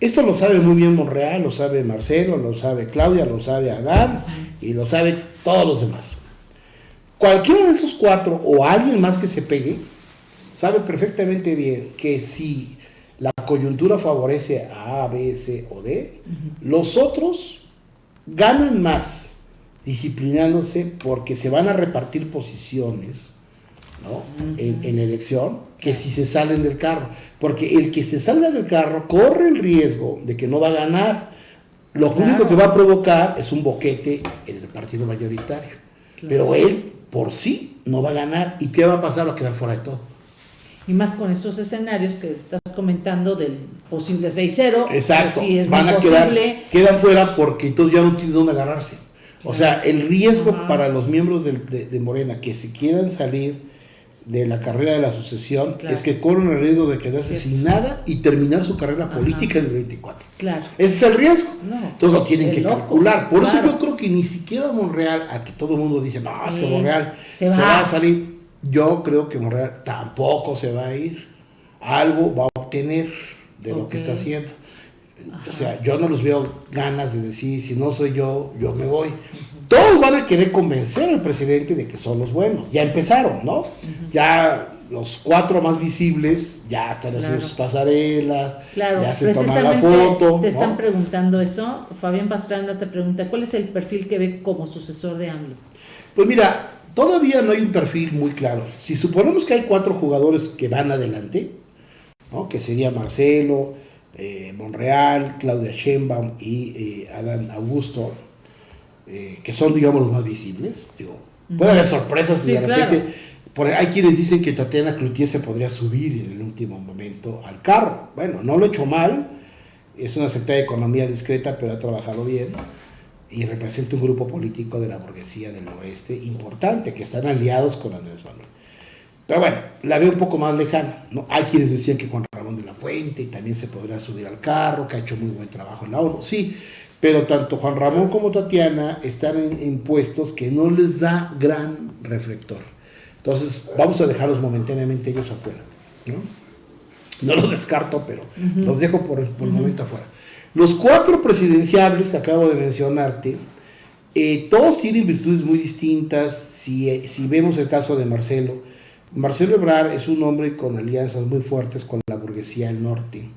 Esto lo sabe muy bien Monreal, lo sabe Marcelo, lo sabe Claudia, lo sabe Adán y lo sabe todos los demás. Cualquiera de esos cuatro o alguien más que se pegue, sabe perfectamente bien que si la coyuntura favorece a A, B, C o D, los otros ganan más disciplinándose porque se van a repartir posiciones en, en elección que si se salen del carro. Porque el que se salga del carro corre el riesgo de que no va a ganar. Lo único que va a provocar es un boquete en el partido mayoritario. Pero él, por sí, no va a ganar. ¿Y qué va a pasar? Va a quedar fuera de todo. Y más con estos escenarios que estás comentando del posible 6-0. Exacto. Van a quedar, quedan fuera porque entonces ya no tienen dónde agarrarse. O sea, el riesgo para los miembros de, de Morena que se quieran salir de la carrera de la sucesión es que corren el riesgo de quedarse sin nada y terminar su carrera política en el 24. Claro. Ese es el riesgo. Entonces lo tienen que calcular. Por eso yo creo que ni siquiera Monreal, a que todo el mundo dice, no, es que Monreal se, va. a salir. Yo creo que Monreal tampoco se va a ir. Algo va a obtener de lo que está haciendo. O sea, yo no los veo ganas de decir, si no soy yo, yo me voy todos van a querer convencer al presidente de que son los buenos. Ya empezaron, ¿no? Ya los cuatro más visibles ya están haciendo sus pasarelas, ya se toman la foto. Te están preguntando eso. Fabián Pastrana te pregunta, ¿cuál es el perfil que ve como sucesor de AMLO? Pues mira, todavía no hay un perfil muy claro. Si suponemos que hay cuatro jugadores que van adelante, ¿no? que sería Marcelo, eh, Monreal, Claudia Sheinbaum y eh, Adán Augusto, eh, que son, digamos, los más visibles. Digo, puede haber sorpresas y de repente. Por, hay quienes dicen que Tatiana Cloutier se podría subir en el último momento al carro. Bueno, no lo he hecho mal. es una secretaria de Economía discreta, pero ha trabajado bien y representa un grupo político de la burguesía del noreste importante, que están aliados con Andrés Manuel. Pero bueno, la veo un poco más lejana. ¿no? Hay quienes decían que Juan Ramón de la Fuente también se podría subir al carro, que ha hecho muy buen trabajo en la ONU. Sí, pero tanto Juan Ramón como Tatiana están en, puestos que no les da gran reflector. Entonces, vamos a dejarlos momentáneamente ellos afuera. ¿no? No los descarto, pero los dejo por, por el momento afuera. Los cuatro presidenciables que acabo de mencionarte, eh, todos tienen virtudes muy distintas. Si, si, vemos el caso de Marcelo, Marcelo Ebrard es un hombre con alianzas muy fuertes con la burguesía del norte,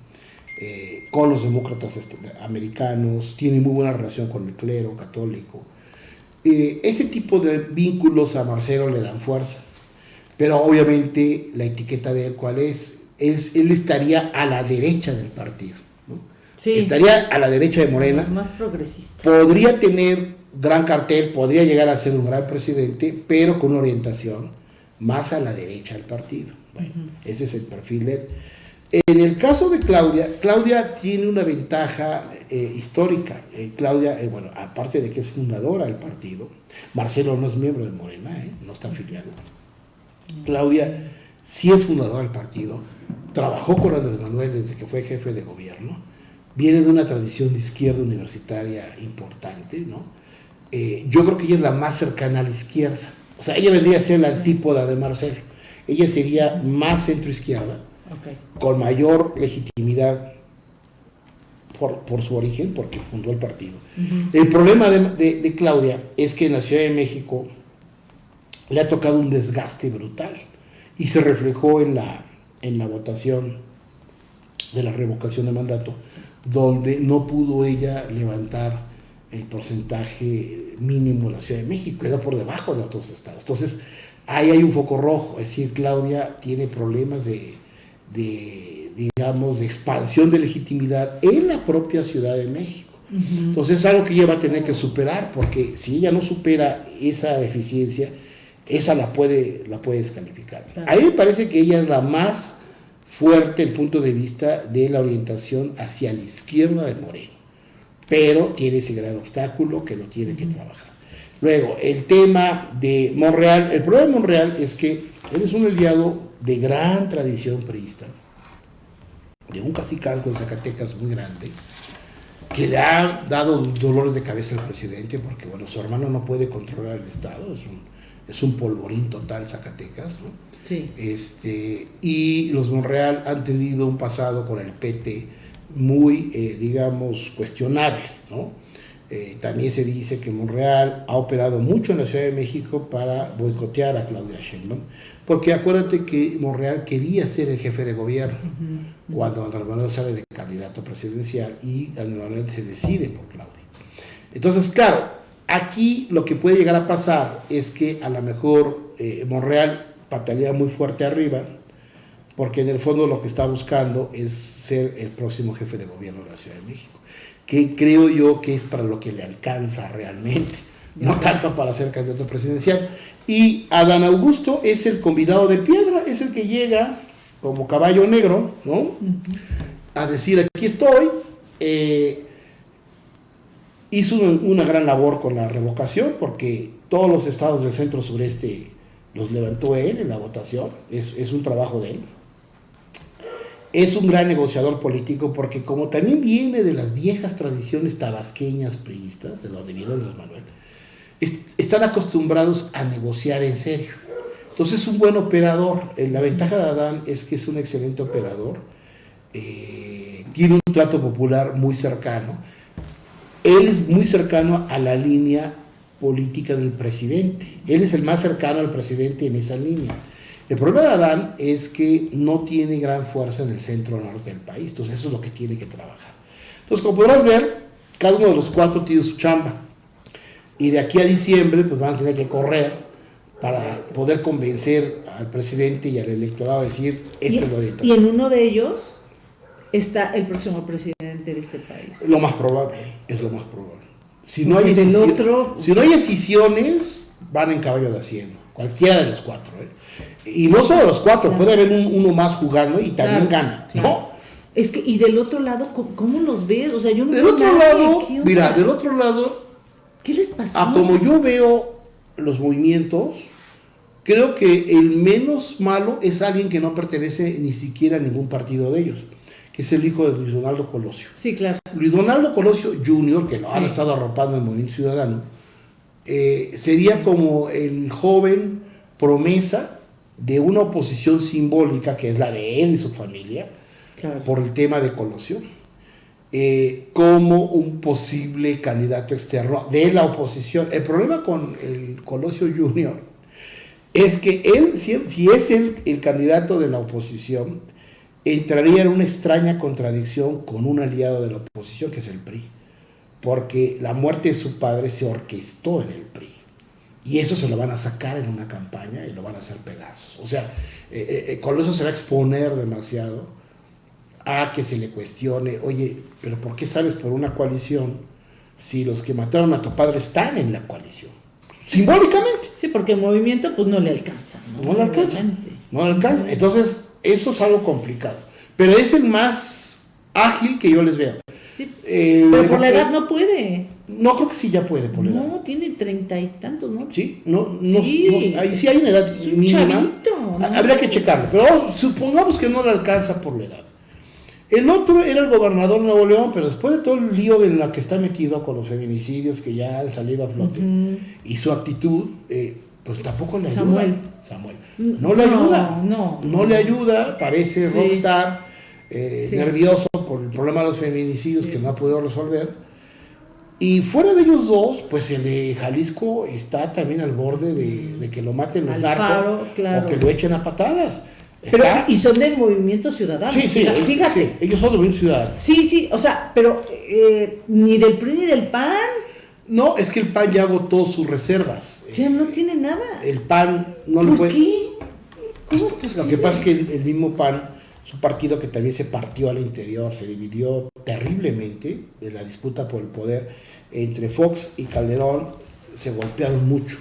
eh, con los demócratas este, americanos, tiene muy buena relación con el clero católico. Eh, ese tipo de vínculos a Marcelo le dan fuerza, pero obviamente la etiqueta de él, ¿cuál es? es él estaría a la derecha del partido estaría a la derecha de Morena. Más progresista. Podría tener gran cartel, podría llegar a ser un gran presidente, pero con una orientación más a la derecha del partido. Bueno, ese es el perfil de él. En el caso de Claudia, Claudia tiene una ventaja eh, histórica. Eh, Claudia, eh, bueno, aparte de que es fundadora del partido, Marcelo no es miembro de Morena, no está afiliado. Claudia sí es fundadora del partido, trabajó con Andrés Manuel desde que fue jefe de gobierno viene de una tradición de izquierda universitaria importante, ¿no? Yo creo que ella es la más cercana a la izquierda. O sea, ella vendría a ser la antípoda de Marcelo. Ella sería más con mayor legitimidad por, su origen, porque fundó el partido. El problema de, de, Claudia es que en la Ciudad de México le ha tocado un desgaste brutal y se reflejó en la, en la votación de la revocación de mandato donde no pudo ella levantar el porcentaje mínimo de la Ciudad de México, quedó por debajo de otros estados. Entonces, ahí hay un foco rojo, es decir, Claudia tiene problemas de, digamos, de expansión de legitimidad en la propia Ciudad de México. Entonces es algo que ella va a tener que superar, porque si ella no supera esa deficiencia, esa la puede, la puede descalificar. A mí me parece que ella es la más fuerte el punto de vista de la orientación hacia la izquierda de Moreno, pero tiene ese gran obstáculo que lo tiene que trabajar. Luego, el tema de Monreal, el problema de Monreal es que él es un aliado de gran tradición priista, de un cacicazgo en Zacatecas muy grande, que le ha dado dolores de cabeza al presidente, porque bueno, su hermano no puede controlar el Estado, es un, es un polvorín total Zacatecas, ¿no? Este, y los Monreal han tenido un pasado con el PT muy, eh, digamos, cuestionable, ¿no? Eh, también se dice que Monreal ha operado mucho en la Ciudad de México para boicotear a Claudia Sheinbaum, porque acuérdate que Monreal quería ser el jefe de gobierno cuando Andrés Manuel sale de candidato presidencial y Andrés Manuel se decide por Claudia. Entonces, claro, aquí lo que puede llegar a pasar es que a lo mejor eh, Monreal patalea muy fuerte arriba, porque en el fondo lo que está buscando es ser el próximo jefe de gobierno de la Ciudad de México, que creo yo que es para lo que le alcanza realmente, no tanto para ser candidato presidencial. Y Adán Augusto es el convidado de piedra, es el que llega como caballo negro, ¿no? A decir, aquí estoy. Eh, hizo una gran labor con la revocación, porque todos los estados del centro sureste los levantó él en la votación, es, un trabajo de él. Es un gran negociador político porque como también viene de las viejas tradiciones tabasqueñas priistas, de donde viene los Manuel, están acostumbrados a negociar en serio. Entonces es un buen operador. Eh, la ventaja de Adán es que es un excelente operador. Eh, tiene un trato popular muy cercano. Él es muy cercano a la línea política del presidente. Él es el más cercano al presidente en esa línea. El problema de Adán es que no tiene gran fuerza en el centro norte del país, entonces eso es lo que tiene que trabajar. Entonces, como podrás ver, cada uno de los cuatro tiene su chamba. Y de aquí a diciembre, pues van a tener que correr para poder convencer al presidente y al electorado a decir, este es lo Y en uno de ellos está el próximo presidente de este país. Lo más probable, es lo más probable. Si no, hay si no hay decisiones, van en caballo de haciendo, cualquiera de los cuatro. ¿eh? Y no solo los cuatro, puede haber uno más jugando y también gana. ¿no? Es que, y del otro lado, ¿cómo, los ves? O sea, yo no Del otro lado, mira, del otro lado, ¿qué les pasó? A como yo veo los movimientos, creo que el menos malo es alguien que no pertenece ni siquiera a ningún partido de ellos, que es el hijo de Luis Donaldo Colosio. Sí, claro. Luis Donaldo Colosio Jr., que lo han estado arropando en el movimiento ciudadano, eh, sería como el joven promesa de una oposición simbólica que es la de él y su familia, por el tema de Colosio, eh, como un posible candidato externo de la oposición. El problema con el Colosio Junior es que él, si, es el, el candidato de la oposición, entraría en una extraña contradicción con un aliado de la oposición, que es el PRI, porque la muerte de su padre se orquestó en el PRI. Y eso se lo van a sacar en una campaña y lo van a hacer pedazos. O sea, eh, eh, Colosio se va a exponer demasiado a que se le cuestione, oye, pero ¿por qué sales por una coalición si los que mataron a tu padre están en la coalición? Simbólicamente. Sí, porque el movimiento pues no le alcanza. No, le alcanza. No le alcanza. Entonces, eso es algo complicado. Pero es el más ágil que yo les veo. Sí, eh, pero por la edad no puede. No, creo que sí ya puede por la edad. No, tiene treinta y tantos, ¿no? Sí, no, no, sí, ahí sí hay una edad mínima. Habría que checarlo, pero supongamos que no le alcanza por la edad. El otro era el gobernador de Nuevo León, pero después de todo el lío en la que está metido con los feminicidios que ya han salido a flote y su actitud, eh, pues tampoco le ayuda. Samuel. Samuel. No le ayuda. No, no. le ayuda, parece rockstar, eh, nervioso por el problema de los feminicidios que no ha podido resolver. Y fuera de ellos dos, pues el de Jalisco está también al borde de, que lo maten los narcos o que lo echen a patadas y son del movimiento ciudadano. Sí, sí, fíjate. ellos son del movimiento ciudadano. Sí, sí, o sea, pero eh, ni del PRI ni del PAN. No, es que el PAN ya agotó sus reservas. Ya no tiene nada. El PAN no lo puede. qué? ¿Cómo es posible? Lo que pasa es que el, mismo PAN es un partido que también se partió al interior, se dividió terriblemente en la disputa por el poder entre Fox y Calderón, se golpearon mucho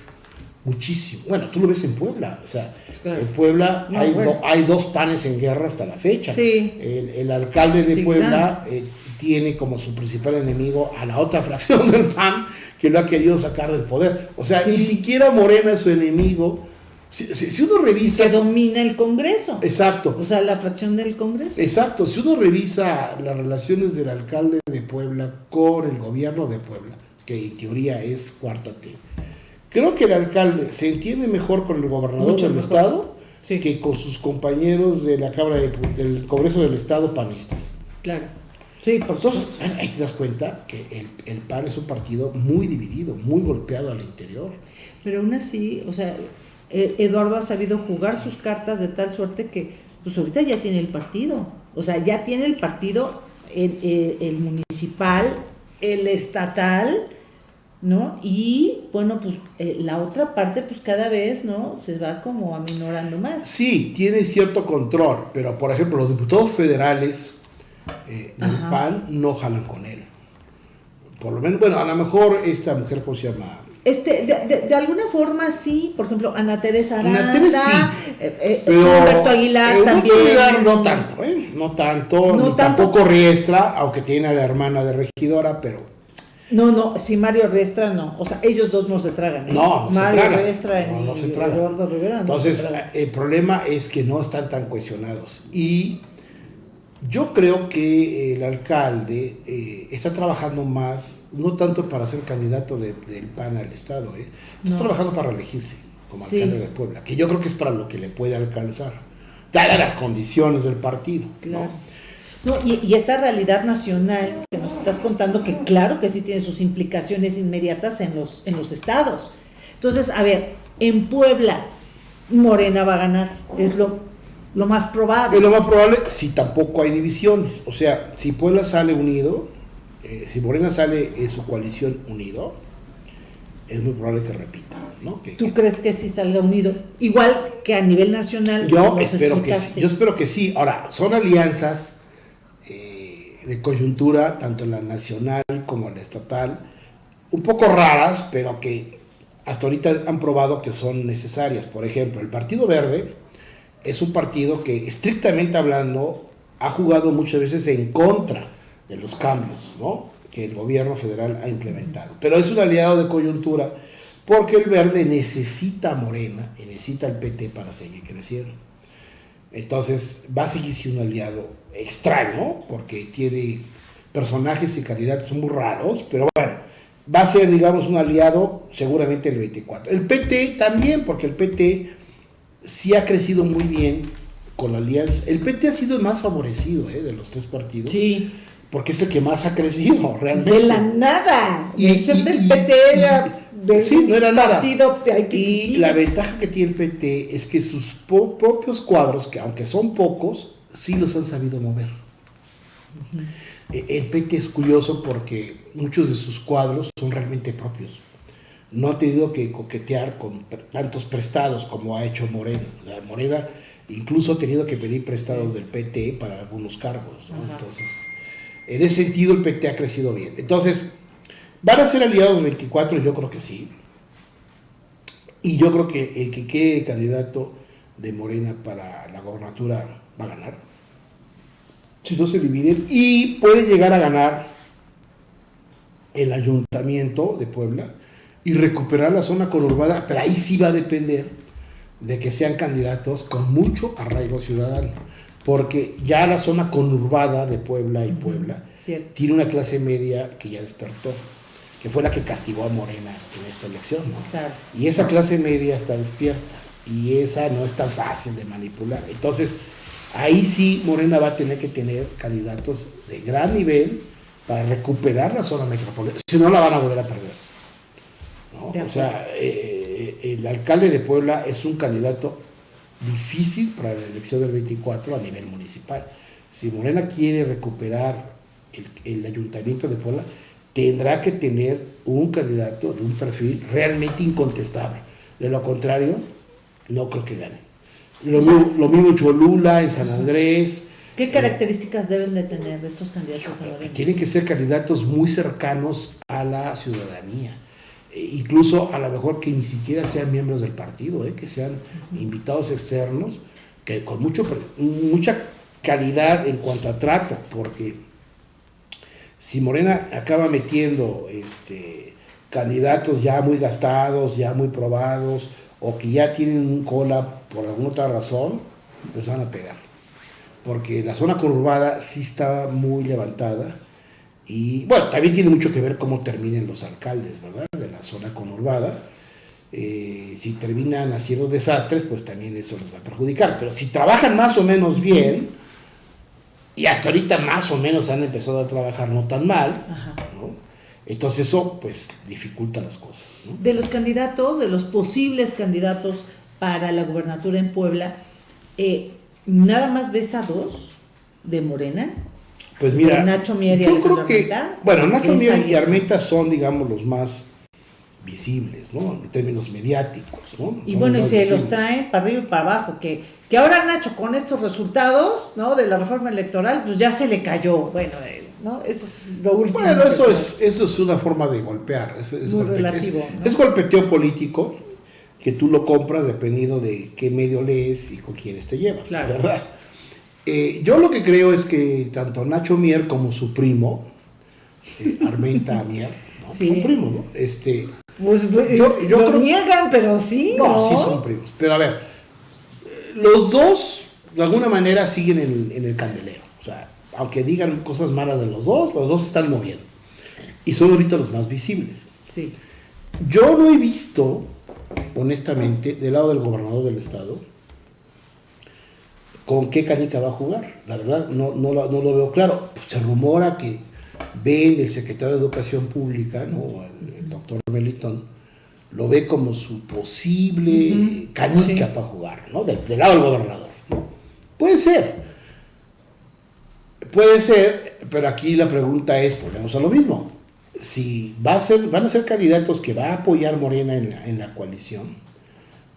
muchísimo. Bueno, tú lo ves en Puebla. O sea, en Puebla hay, hay, dos panes en guerra hasta la fecha. El, alcalde de Puebla eh, tiene como su principal enemigo a la otra fracción del PAN que lo ha querido sacar del poder. O sea, ni siquiera Morena es su enemigo. Si, si, uno revisa... Que domina el Congreso. Exacto. O sea, la fracción del Congreso. Exacto. Si uno revisa las relaciones del alcalde de Puebla con el gobierno de Puebla, que en teoría es cuarta T, Creo que el alcalde se entiende mejor con el gobernador del estado que con sus compañeros de la Cámara del Congreso del Estado panistas. Claro. Sí, por supuesto. Ahí te das cuenta que el, el PAN es un partido muy dividido, muy golpeado al interior. Pero aún así, o sea, e, Eduardo ha sabido jugar sus cartas de tal suerte que, pues ahorita ya tiene el partido. O sea, ya tiene el partido, el, el municipal, el estatal, ¿no? Y bueno, pues eh, la otra parte pues cada vez, ¿no? Se va como aminorando más. Sí, tiene cierto control, pero por ejemplo los diputados federales eh, del PAN no jalan con él. Por lo menos, bueno, a lo mejor esta mujer, ¿cómo se llama? Este, de, de, alguna forma sí, por ejemplo, Ana Teresa Aranda, Ana Teresa sí, eh, Roberto Aguilar también. Aguilar no tanto, ¿eh? No tanto, no ni tampoco Riestra, aunque tiene a la hermana de regidora, pero no, no, si Mario Riestra no. O sea, ellos dos no se tragan. ¿eh? No, no Mario se tragan. Riestra no, no se tragan. Eduardo Rivera. Entonces, el problema es que no están tan cohesionados. Y yo creo que el alcalde eh, está trabajando más, no tanto para ser candidato del PAN al Estado, ¿eh? está trabajando para elegirse como alcalde de Puebla, que yo creo que es para lo que le puede alcanzar, dadas las condiciones del partido. Claro. No, y, esta realidad nacional que nos estás contando, que claro que sí tiene sus implicaciones inmediatas en los, en los estados. Entonces, a ver, en Puebla, Morena va a ganar, es lo, lo más probable. Es lo más probable si tampoco hay divisiones. O sea, si Puebla sale unido, eh, si Morena sale en su coalición unido, es muy probable que repita. ¿no? ¿Tú crees que sí salga unido? Igual que a nivel nacional. Yo espero que sí. Yo espero que sí. Ahora, son alianzas de coyuntura, tanto la nacional como la estatal, un poco raras, pero que hasta ahorita han probado que son necesarias. Por ejemplo, el Partido Verde es un partido que, estrictamente hablando, ha jugado muchas veces en contra de los cambios ¿no? que el gobierno federal ha implementado. Pero es un aliado de coyuntura porque el verde necesita a Morena y necesita al PT para seguir creciendo. Entonces va a seguir siendo un aliado extraño porque tiene personajes y candidatos muy raros, pero bueno, va a ser, digamos, un aliado seguramente el 24. El PT también, porque el PT sí ha crecido muy bien con la alianza. El PT ha sido el más favorecido ¿eh? de los tres partidos. Sí. Porque es el que más ha crecido realmente. De la nada. Y, ser del PT era sí, no era nada. y la ventaja que tiene el PT es que sus propios cuadros, que aunque son pocos, sí los han sabido mover. El PT es curioso porque muchos de sus cuadros son realmente propios. No ha tenido que coquetear con tantos prestados como ha hecho Morena. Morena incluso ha tenido que pedir prestados del PT para algunos cargos. Entonces, en ese sentido el PT ha crecido bien. Entonces, ¿van a ser aliados 24? Yo creo que sí. Y yo creo que el que quede candidato de Morena para la gobernatura va a ganar. Si no se dividen, y puede llegar a ganar el ayuntamiento de Puebla y recuperar la zona conurbada, pero ahí sí va a depender de que sean candidatos con mucho arraigo ciudadano, porque ya la zona conurbada de Puebla y Puebla tiene una clase media que ya despertó, que fue la que castigó a Morena en esta elección, Y esa clase media está despierta y esa no es tan fácil de manipular. Entonces, Ahí sí Morena va a tener que tener candidatos de gran nivel para recuperar la zona metropolitana. Si no, la van a volver a perder. O sea, eh, eh, el alcalde de Puebla es un candidato difícil para la elección del 24 a nivel municipal. Si Morena quiere recuperar el, el ayuntamiento de Puebla, tendrá que tener un candidato de un perfil realmente incontestable. De lo contrario, no creo que gane. Lo, mismo, en Cholula, en San Andrés. ¿Qué eh, características deben de tener estos candidatos Tienen que ser candidatos muy cercanos a la ciudadanía. E incluso a lo mejor que ni siquiera sean miembros del partido, eh, que sean invitados externos, que con mucho, mucha calidad en cuanto a trato, porque si Morena acaba metiendo este, candidatos ya muy gastados, ya muy probados, o que ya tienen un cola por alguna otra razón, les van a pegar. Porque la zona conurbada sí está muy levantada y bueno, también tiene mucho que ver cómo terminen los alcaldes, ¿verdad? De la zona conurbada. Eh, si terminan haciendo desastres, pues también eso les va a perjudicar. Pero si trabajan más o menos bien, y hasta ahorita más o menos han empezado a trabajar no tan mal, entonces eso pues dificulta las cosas. De los candidatos, de los posibles candidatos para la gubernatura en Puebla, eh, ¿nada más ves a dos de Morena? Pues mira, Nacho Mier y yo creo que, bueno, Nacho Mier y Armenta son, digamos, los más visibles, ¿no? En términos mediáticos, ¿no? Y bueno, y se los trae para arriba y para abajo, que, que ahora Nacho con estos resultados, ¿no? De la reforma electoral, pues ya se le cayó, bueno, eh, ¿no? Eso es lo último. Bueno, eso es, eso es una forma de golpear, es, es, es golpeteo político, que tú lo compras dependiendo de qué medio lees y con quiénes te llevas, la verdad. Eh, yo lo que creo es que tanto Nacho Mier como su primo, eh, Armenta Mier, ¿no? son primos, ¿no? Este, pues, pues yo, lo niegan, pero sí. No, sí son primos. Pero a ver, los dos de alguna manera siguen en, en el candelero. O sea, aunque digan cosas malas de los dos, los dos están moviendo. Y son ahorita los más visibles. Sí. Yo no he visto honestamente, del lado del gobernador del estado, con qué canica va a jugar. La verdad, no, no, lo, veo claro. Pues, se rumora que ve el secretario de Educación Pública, ¿no? el, doctor Melitón, lo ve como su posible canica para jugar, ¿no? Del, lado del gobernador. Puede ser. Puede ser, pero aquí la pregunta es, volvemos a lo mismo si va a ser, van a ser candidatos que va a apoyar Morena en la, coalición,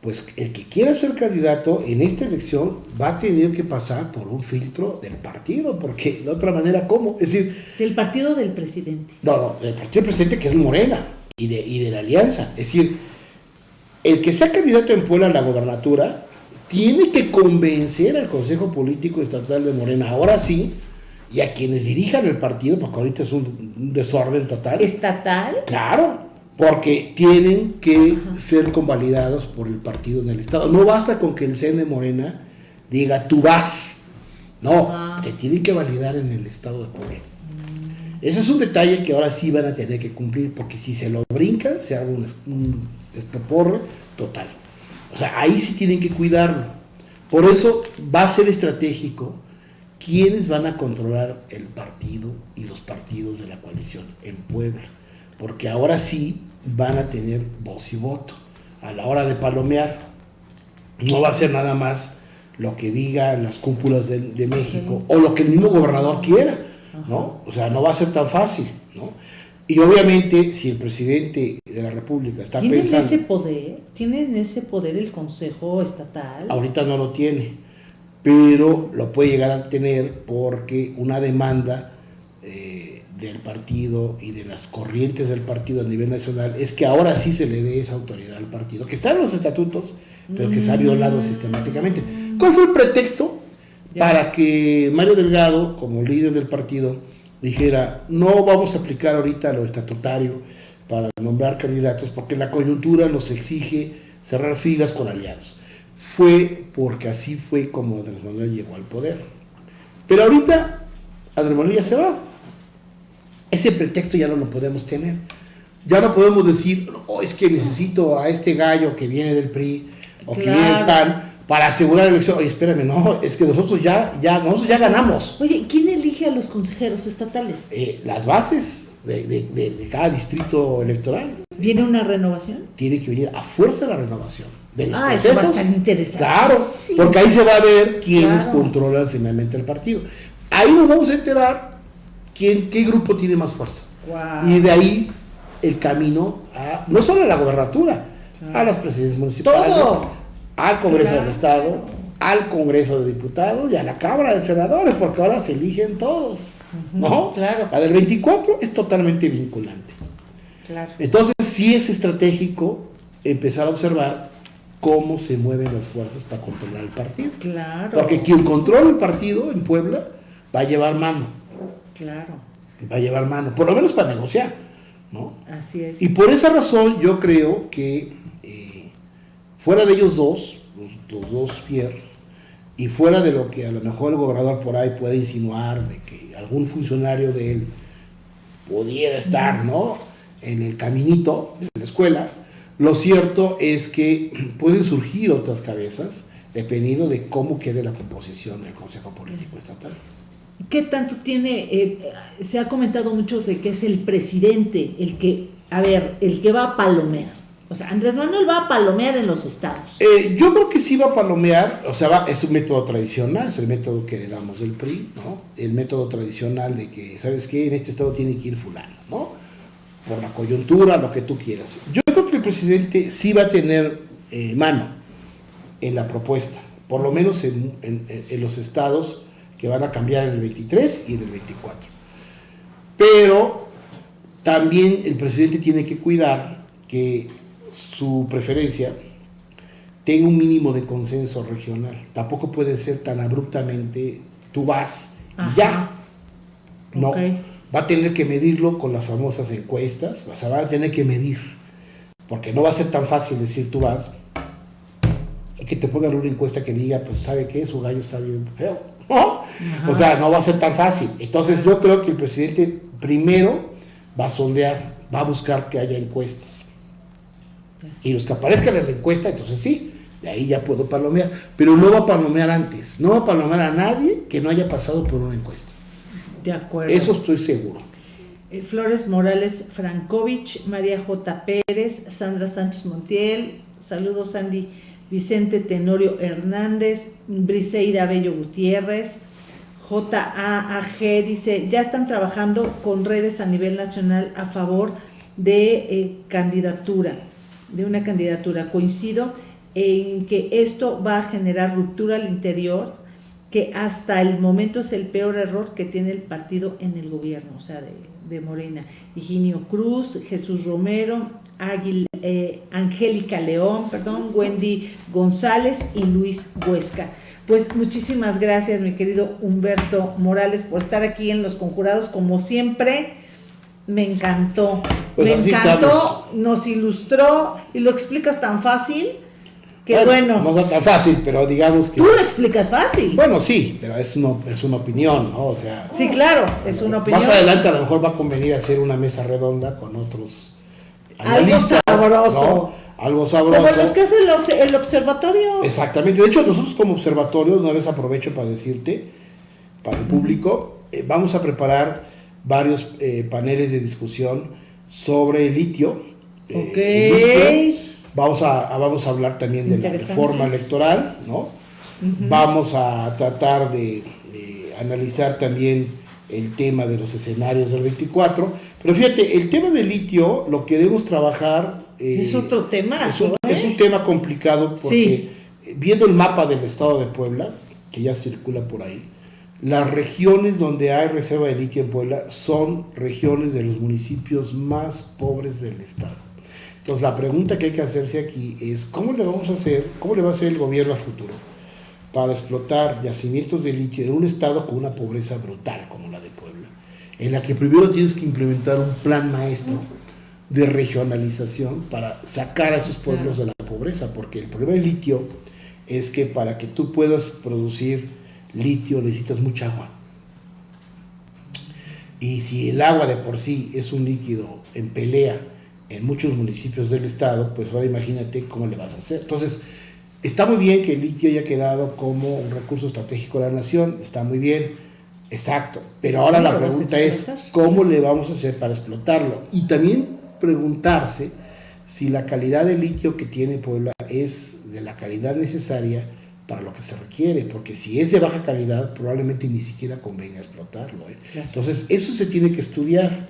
pues el que quiera ser candidato en esta elección va a tener que pasar por un filtro del partido, porque de otra manera, ¿cómo? Es decir... Del partido del presidente. No, no, del partido del presidente que es Morena y de, y de la alianza. Es decir, el que sea candidato en Puebla a la gobernatura tiene que convencer al Consejo Político Estatal de Morena, ahora sí, y a quienes dirijan el partido, porque ahorita es un, desorden total. ¿Estatal? Claro, porque tienen que ser convalidados por el partido en el Estado. No basta con que el CN Morena diga tú vas. No, ah. te tienen que validar en el Estado de Puebla. Ese es un detalle que ahora sí van a tener que cumplir, porque si se lo brincan, se haga un, un estoporro total. O sea, ahí sí tienen que cuidarlo. Por eso va a ser estratégico quiénes van a controlar el partido y los partidos de la coalición en Puebla. Porque ahora sí van a tener voz y voto a la hora de palomear. No va a ser nada más lo que digan las cúpulas de, de México o lo que el mismo gobernador quiera ¿no? O sea, no va a ser tan fácil, ¿no? Y obviamente, si el presidente de la República está ¿Tienen pensando... ese poder? ¿Tienen ese poder el Consejo Estatal? Ahorita no lo tiene, pero lo puede llegar a tener porque una demanda eh, del partido y de las corrientes del partido a nivel nacional es que ahora sí se le dé esa autoridad al partido, que está en los estatutos, pero que se ha violado mm. sistemáticamente. ¿Cuál fue el pretexto? para que Mario Delgado, como líder del partido, dijera, no vamos a aplicar ahorita lo estatutario para nombrar candidatos porque la coyuntura nos exige cerrar filas con aliados. Fue porque así fue como Andrés Manuel llegó al poder. Pero ahorita Andrés Manuel ya se va. Ese pretexto ya no lo podemos tener. Ya no podemos decir, oh, es que necesito a este gallo que viene del PRI o que viene del PAN para asegurar la elección. Oye, espérame, no, es que nosotros ya, ya, nosotros ya ganamos. Oye, ¿quién elige a los consejeros estatales? Eh, las bases de, de, de, cada distrito electoral. ¿Viene una renovación? Tiene que venir a fuerza la renovación. De los ah, eso va a estar interesante. Claro, porque ahí se va a ver quiénes controlan finalmente el partido. Ahí nos vamos a enterar quién, qué grupo tiene más fuerza. Y de ahí el camino a, no solo a la gobernatura, a las presidencias municipales. Todo al Congreso del Estado, al Congreso de Diputados y a la Cámara de Senadores, porque ahora se eligen todos, ¿no? Claro. La del 24 es totalmente vinculante. Claro. Entonces sí es estratégico empezar a observar cómo se mueven las fuerzas para controlar el partido. Claro. Porque quien controla el partido en Puebla va a llevar mano. Claro. Va a llevar mano, por lo menos para negociar, ¿no? Así es. Y por esa razón yo creo que Fuera de ellos dos, los, dos Pierre, y fuera de lo que a lo mejor el gobernador por ahí puede insinuar de que algún funcionario de él pudiera estar, ¿no? En el caminito de la escuela, lo cierto es que pueden surgir otras cabezas dependiendo de cómo quede la composición del Consejo Político Estatal. ¿Qué tanto tiene, eh, se ha comentado mucho de que es el presidente el que, a ver, el que va a palomear? O sea, Andrés Manuel va a palomear en los estados. Eh, yo creo que sí va a palomear, o sea, es un método tradicional, es el método que le damos del PRI, ¿no? El método tradicional de que, ¿sabes qué? En este estado tiene que ir fulano, ¿no? Por la coyuntura, lo que tú quieras. Yo presidente sí va a tener eh, mano en la propuesta, por lo menos en, en los estados que van a cambiar en el 23 y en el 24. Pero también el presidente tiene que cuidar que su preferencia tenga un mínimo de consenso regional. Tampoco puede ser tan abruptamente, tú vas y ya. No, va a tener que medirlo con las famosas encuestas, o sea, va a tener que medir, porque no va a ser tan fácil decir tú vas y que te pongan una encuesta que diga, pues sabe qué, su gallo está bien feo. O sea, no va a ser tan fácil. Entonces yo creo que el presidente primero va a sondear, va a buscar que haya encuestas y los que aparezcan en la encuesta, entonces sí, de ahí ya puedo palomear. Pero no va a palomear antes, no va a palomear a nadie que no haya pasado por una encuesta. De acuerdo. Eso estoy seguro. Eh, Flores Morales Frankovich, María J. Pérez, Sandra Sánchez Montiel, saludos Sandy Vicente Tenorio Hernández, Briseida Bello Gutiérrez, JAAG dice, ya están trabajando con redes a nivel nacional a favor de eh, candidatura de una candidatura. Coincido en que esto va a generar ruptura al interior, que hasta el momento es el peor error que tiene el partido en el gobierno, o sea, de, Morena. Higinio Cruz, Jesús Romero, eh, Angélica León, perdón, Wendy González y Luis Huesca. Pues muchísimas gracias, mi querido Humberto Morales, por estar aquí en Los Conjurados, como siempre. Me encantó. Pues me encantó, estamos. nos ilustró y lo explicas tan fácil que bueno. No es tan fácil, pero digamos que... tú lo explicas fácil. Bueno, sí, pero es, una es una opinión, ¿no? O sea... sí, claro, es una opinión. Más adelante a lo mejor va a convenir hacer una mesa redonda con otros Algo analistas, sabroso. ¿no? Algo sabroso. Como los que hace el, el observatorio. Exactamente. De hecho, nosotros como observatorio, una vez aprovecho para decirte, para el público, eh, vamos a preparar varios eh, paneles de discusión sobre el litio. eh, Ok. Vamos a, a- vamos a hablar también de la reforma electoral, ¿no? Vamos a tratar de, de analizar también el tema de los escenarios del 24. Pero fíjate, el tema del litio lo queremos trabajar. eh, Es otro temazo, es un, ¿eh? es un tema complicado porque Sí. viendo el mapa del estado de Puebla, que ya circula por ahí, las regiones donde hay reserva de litio en Puebla son regiones de los municipios más pobres del estado. Entonces la pregunta que hay que hacerse aquí es cómo le vamos a hacer, cómo le va a hacer el gobierno a futuro para explotar yacimientos de litio en un estado con una pobreza brutal como la de Puebla, en la que primero tienes que implementar un plan maestro de regionalización para sacar a esos pueblos de la pobreza, porque el problema del litio es que para que tú puedas producir litio necesitas mucha agua. Y si el agua de por sí es un líquido en pelea en muchos municipios del estado, pues ahora imagínate cómo le vas a hacer. Entonces, está muy bien que el litio haya quedado como un recurso estratégico de la nación, está muy bien, exacto, pero ahora ¿Cómo la pregunta es? ¿cómo le vamos a hacer para explotarlo? Y también preguntarse si la calidad de litio que tiene Puebla es de la calidad necesaria para lo que se requiere, porque si es de baja calidad, probablemente ni siquiera convenga explotarlo. ¿eh? Entonces, eso se tiene que estudiar.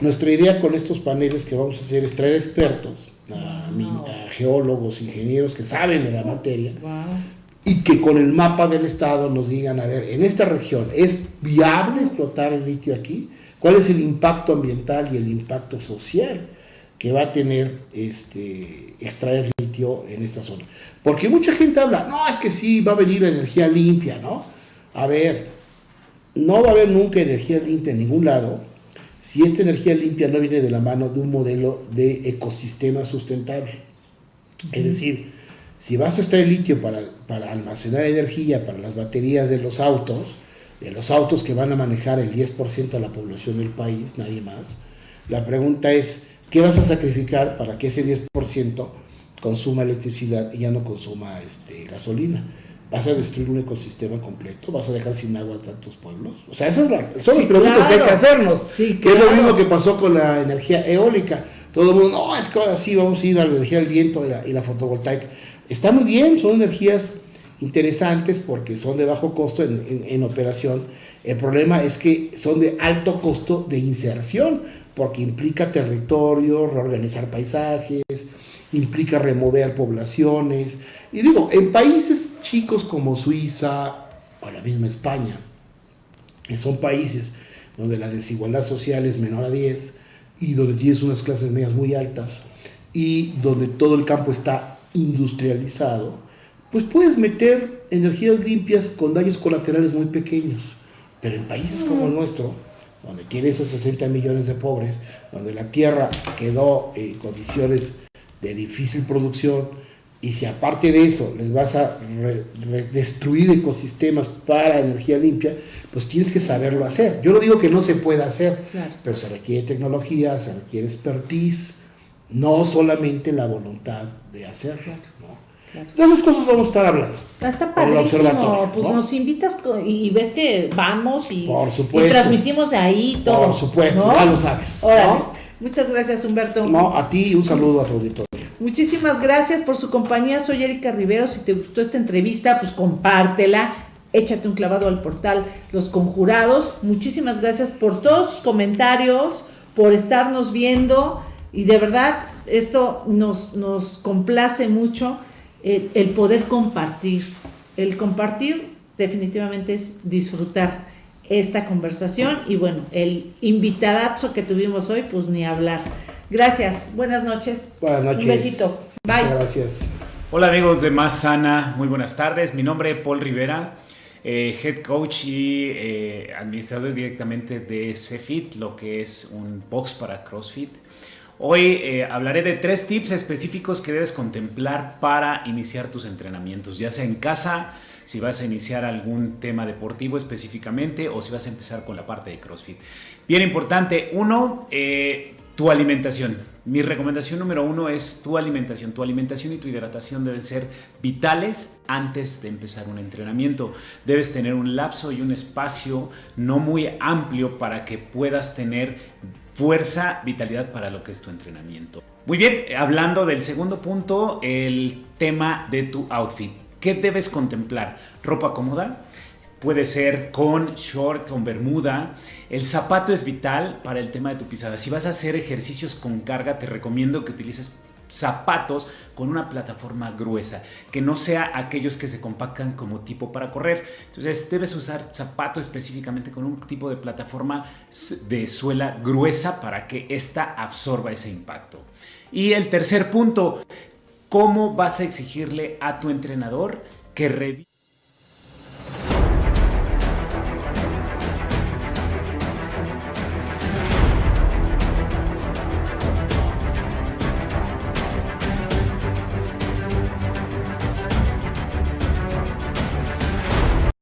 Nuestra idea con estos paneles que vamos a hacer es traer expertos, a, min- a geólogos, ingenieros que saben de la materia, Wow. y que con el mapa del estado nos digan, a ver, en esta región, ¿es viable explotar el litio aquí? ¿Cuál es el impacto ambiental y el impacto social que va a tener este, extraer litio en esta zona? Porque mucha gente habla, no, es que sí, va a venir la energía limpia, ¿no? A ver, no va a haber nunca energía limpia en ningún lado si esta energía limpia no viene de la mano de un modelo de ecosistema sustentable. Es decir, si vas a extraer litio para, para almacenar energía para las baterías de los autos, de los autos que van a manejar el 10% de la población del país, nadie más, la pregunta es, ¿qué vas a sacrificar para que ese 10% consuma electricidad y ya no consuma este, gasolina? ¿Vas a destruir un ecosistema completo? ¿Vas a dejar sin agua a tantos pueblos? O sea, esas son las preguntas que hay que hacernos. Sí, que es lo mismo que pasó con la energía eólica. Todo el mundo, no, es que ahora sí vamos a ir a la energía del viento y la, y la fotovoltaica. Está muy bien, son energías interesantes porque son de bajo costo en, en- en operación. El problema es que son de alto costo de inserción porque implica territorio, reorganizar paisajes, implica remover poblaciones. Y digo, en países chicos como Suiza o la misma España, que son países donde la desigualdad social es menor a 10 y donde tienes unas clases medias muy altas y donde todo el campo está industrializado, pues puedes meter energías limpias con daños colaterales muy pequeños. Pero en países como el nuestro, donde tienes a 60 millones de pobres, donde la tierra quedó en condiciones de difícil producción, y si aparte de eso les vas a re- re- destruir ecosistemas para energía limpia, pues tienes que saberlo hacer. Yo no digo que no se pueda hacer, Claro. pero se requiere tecnología, se requiere expertise, no solamente la voluntad de hacerlo. ¿no? claro. De esas cosas vamos a estar hablando. Está padrísimo, pues ¿no? nos invitas y ves que vamos y, Por supuesto. y transmitimos de ahí todo. Por supuesto, ¿no? ya lo sabes. Órale. Muchas gracias, Humberto. No, a ti un saludo a tu auditorio. Muchísimas gracias por su compañía. Soy Erika Rivero. Si te gustó esta entrevista, pues compártela. Échate un clavado al portal Los Conjurados. Muchísimas gracias por todos sus comentarios, por estarnos viendo. Y de verdad, esto nos, nos complace mucho el, el poder compartir. El compartir definitivamente es disfrutar esta conversación. Y bueno, el invitadazo que tuvimos hoy, pues ni hablar. Gracias, buenas noches. Buenas noches. Un besito. Bye. gracias. Hola amigos de Más Sana, muy buenas tardes. Mi nombre es Paul Rivera, eh, head coach y eh, administrador directamente de CFIT, lo que es un box para CrossFit. Hoy eh, hablaré de tres tips específicos que debes contemplar para iniciar tus entrenamientos, ya sea en casa, si vas a iniciar algún tema deportivo específicamente o si vas a empezar con la parte de CrossFit. Bien importante, uno, tu alimentación. Mi recomendación número uno es tu alimentación. Tu alimentación y tu hidratación deben ser vitales antes de empezar un entrenamiento. Debes tener un lapso y un espacio no muy amplio para que puedas tener fuerza, vitalidad para lo que es tu entrenamiento. Muy bien, hablando del segundo punto, el tema de tu outfit. ¿Qué debes contemplar? Ropa cómoda, puede ser con short, con bermuda. El zapato es vital para el tema de tu pisada. Si vas a hacer ejercicios con carga, te recomiendo que utilices zapatos con una plataforma gruesa, que no sea aquellos que se compactan como tipo para correr. Entonces debes usar zapatos específicamente con un tipo de plataforma de suela gruesa para que ésta absorba ese impacto. Y el tercer punto, ¿cómo vas a exigirle a tu entrenador que revise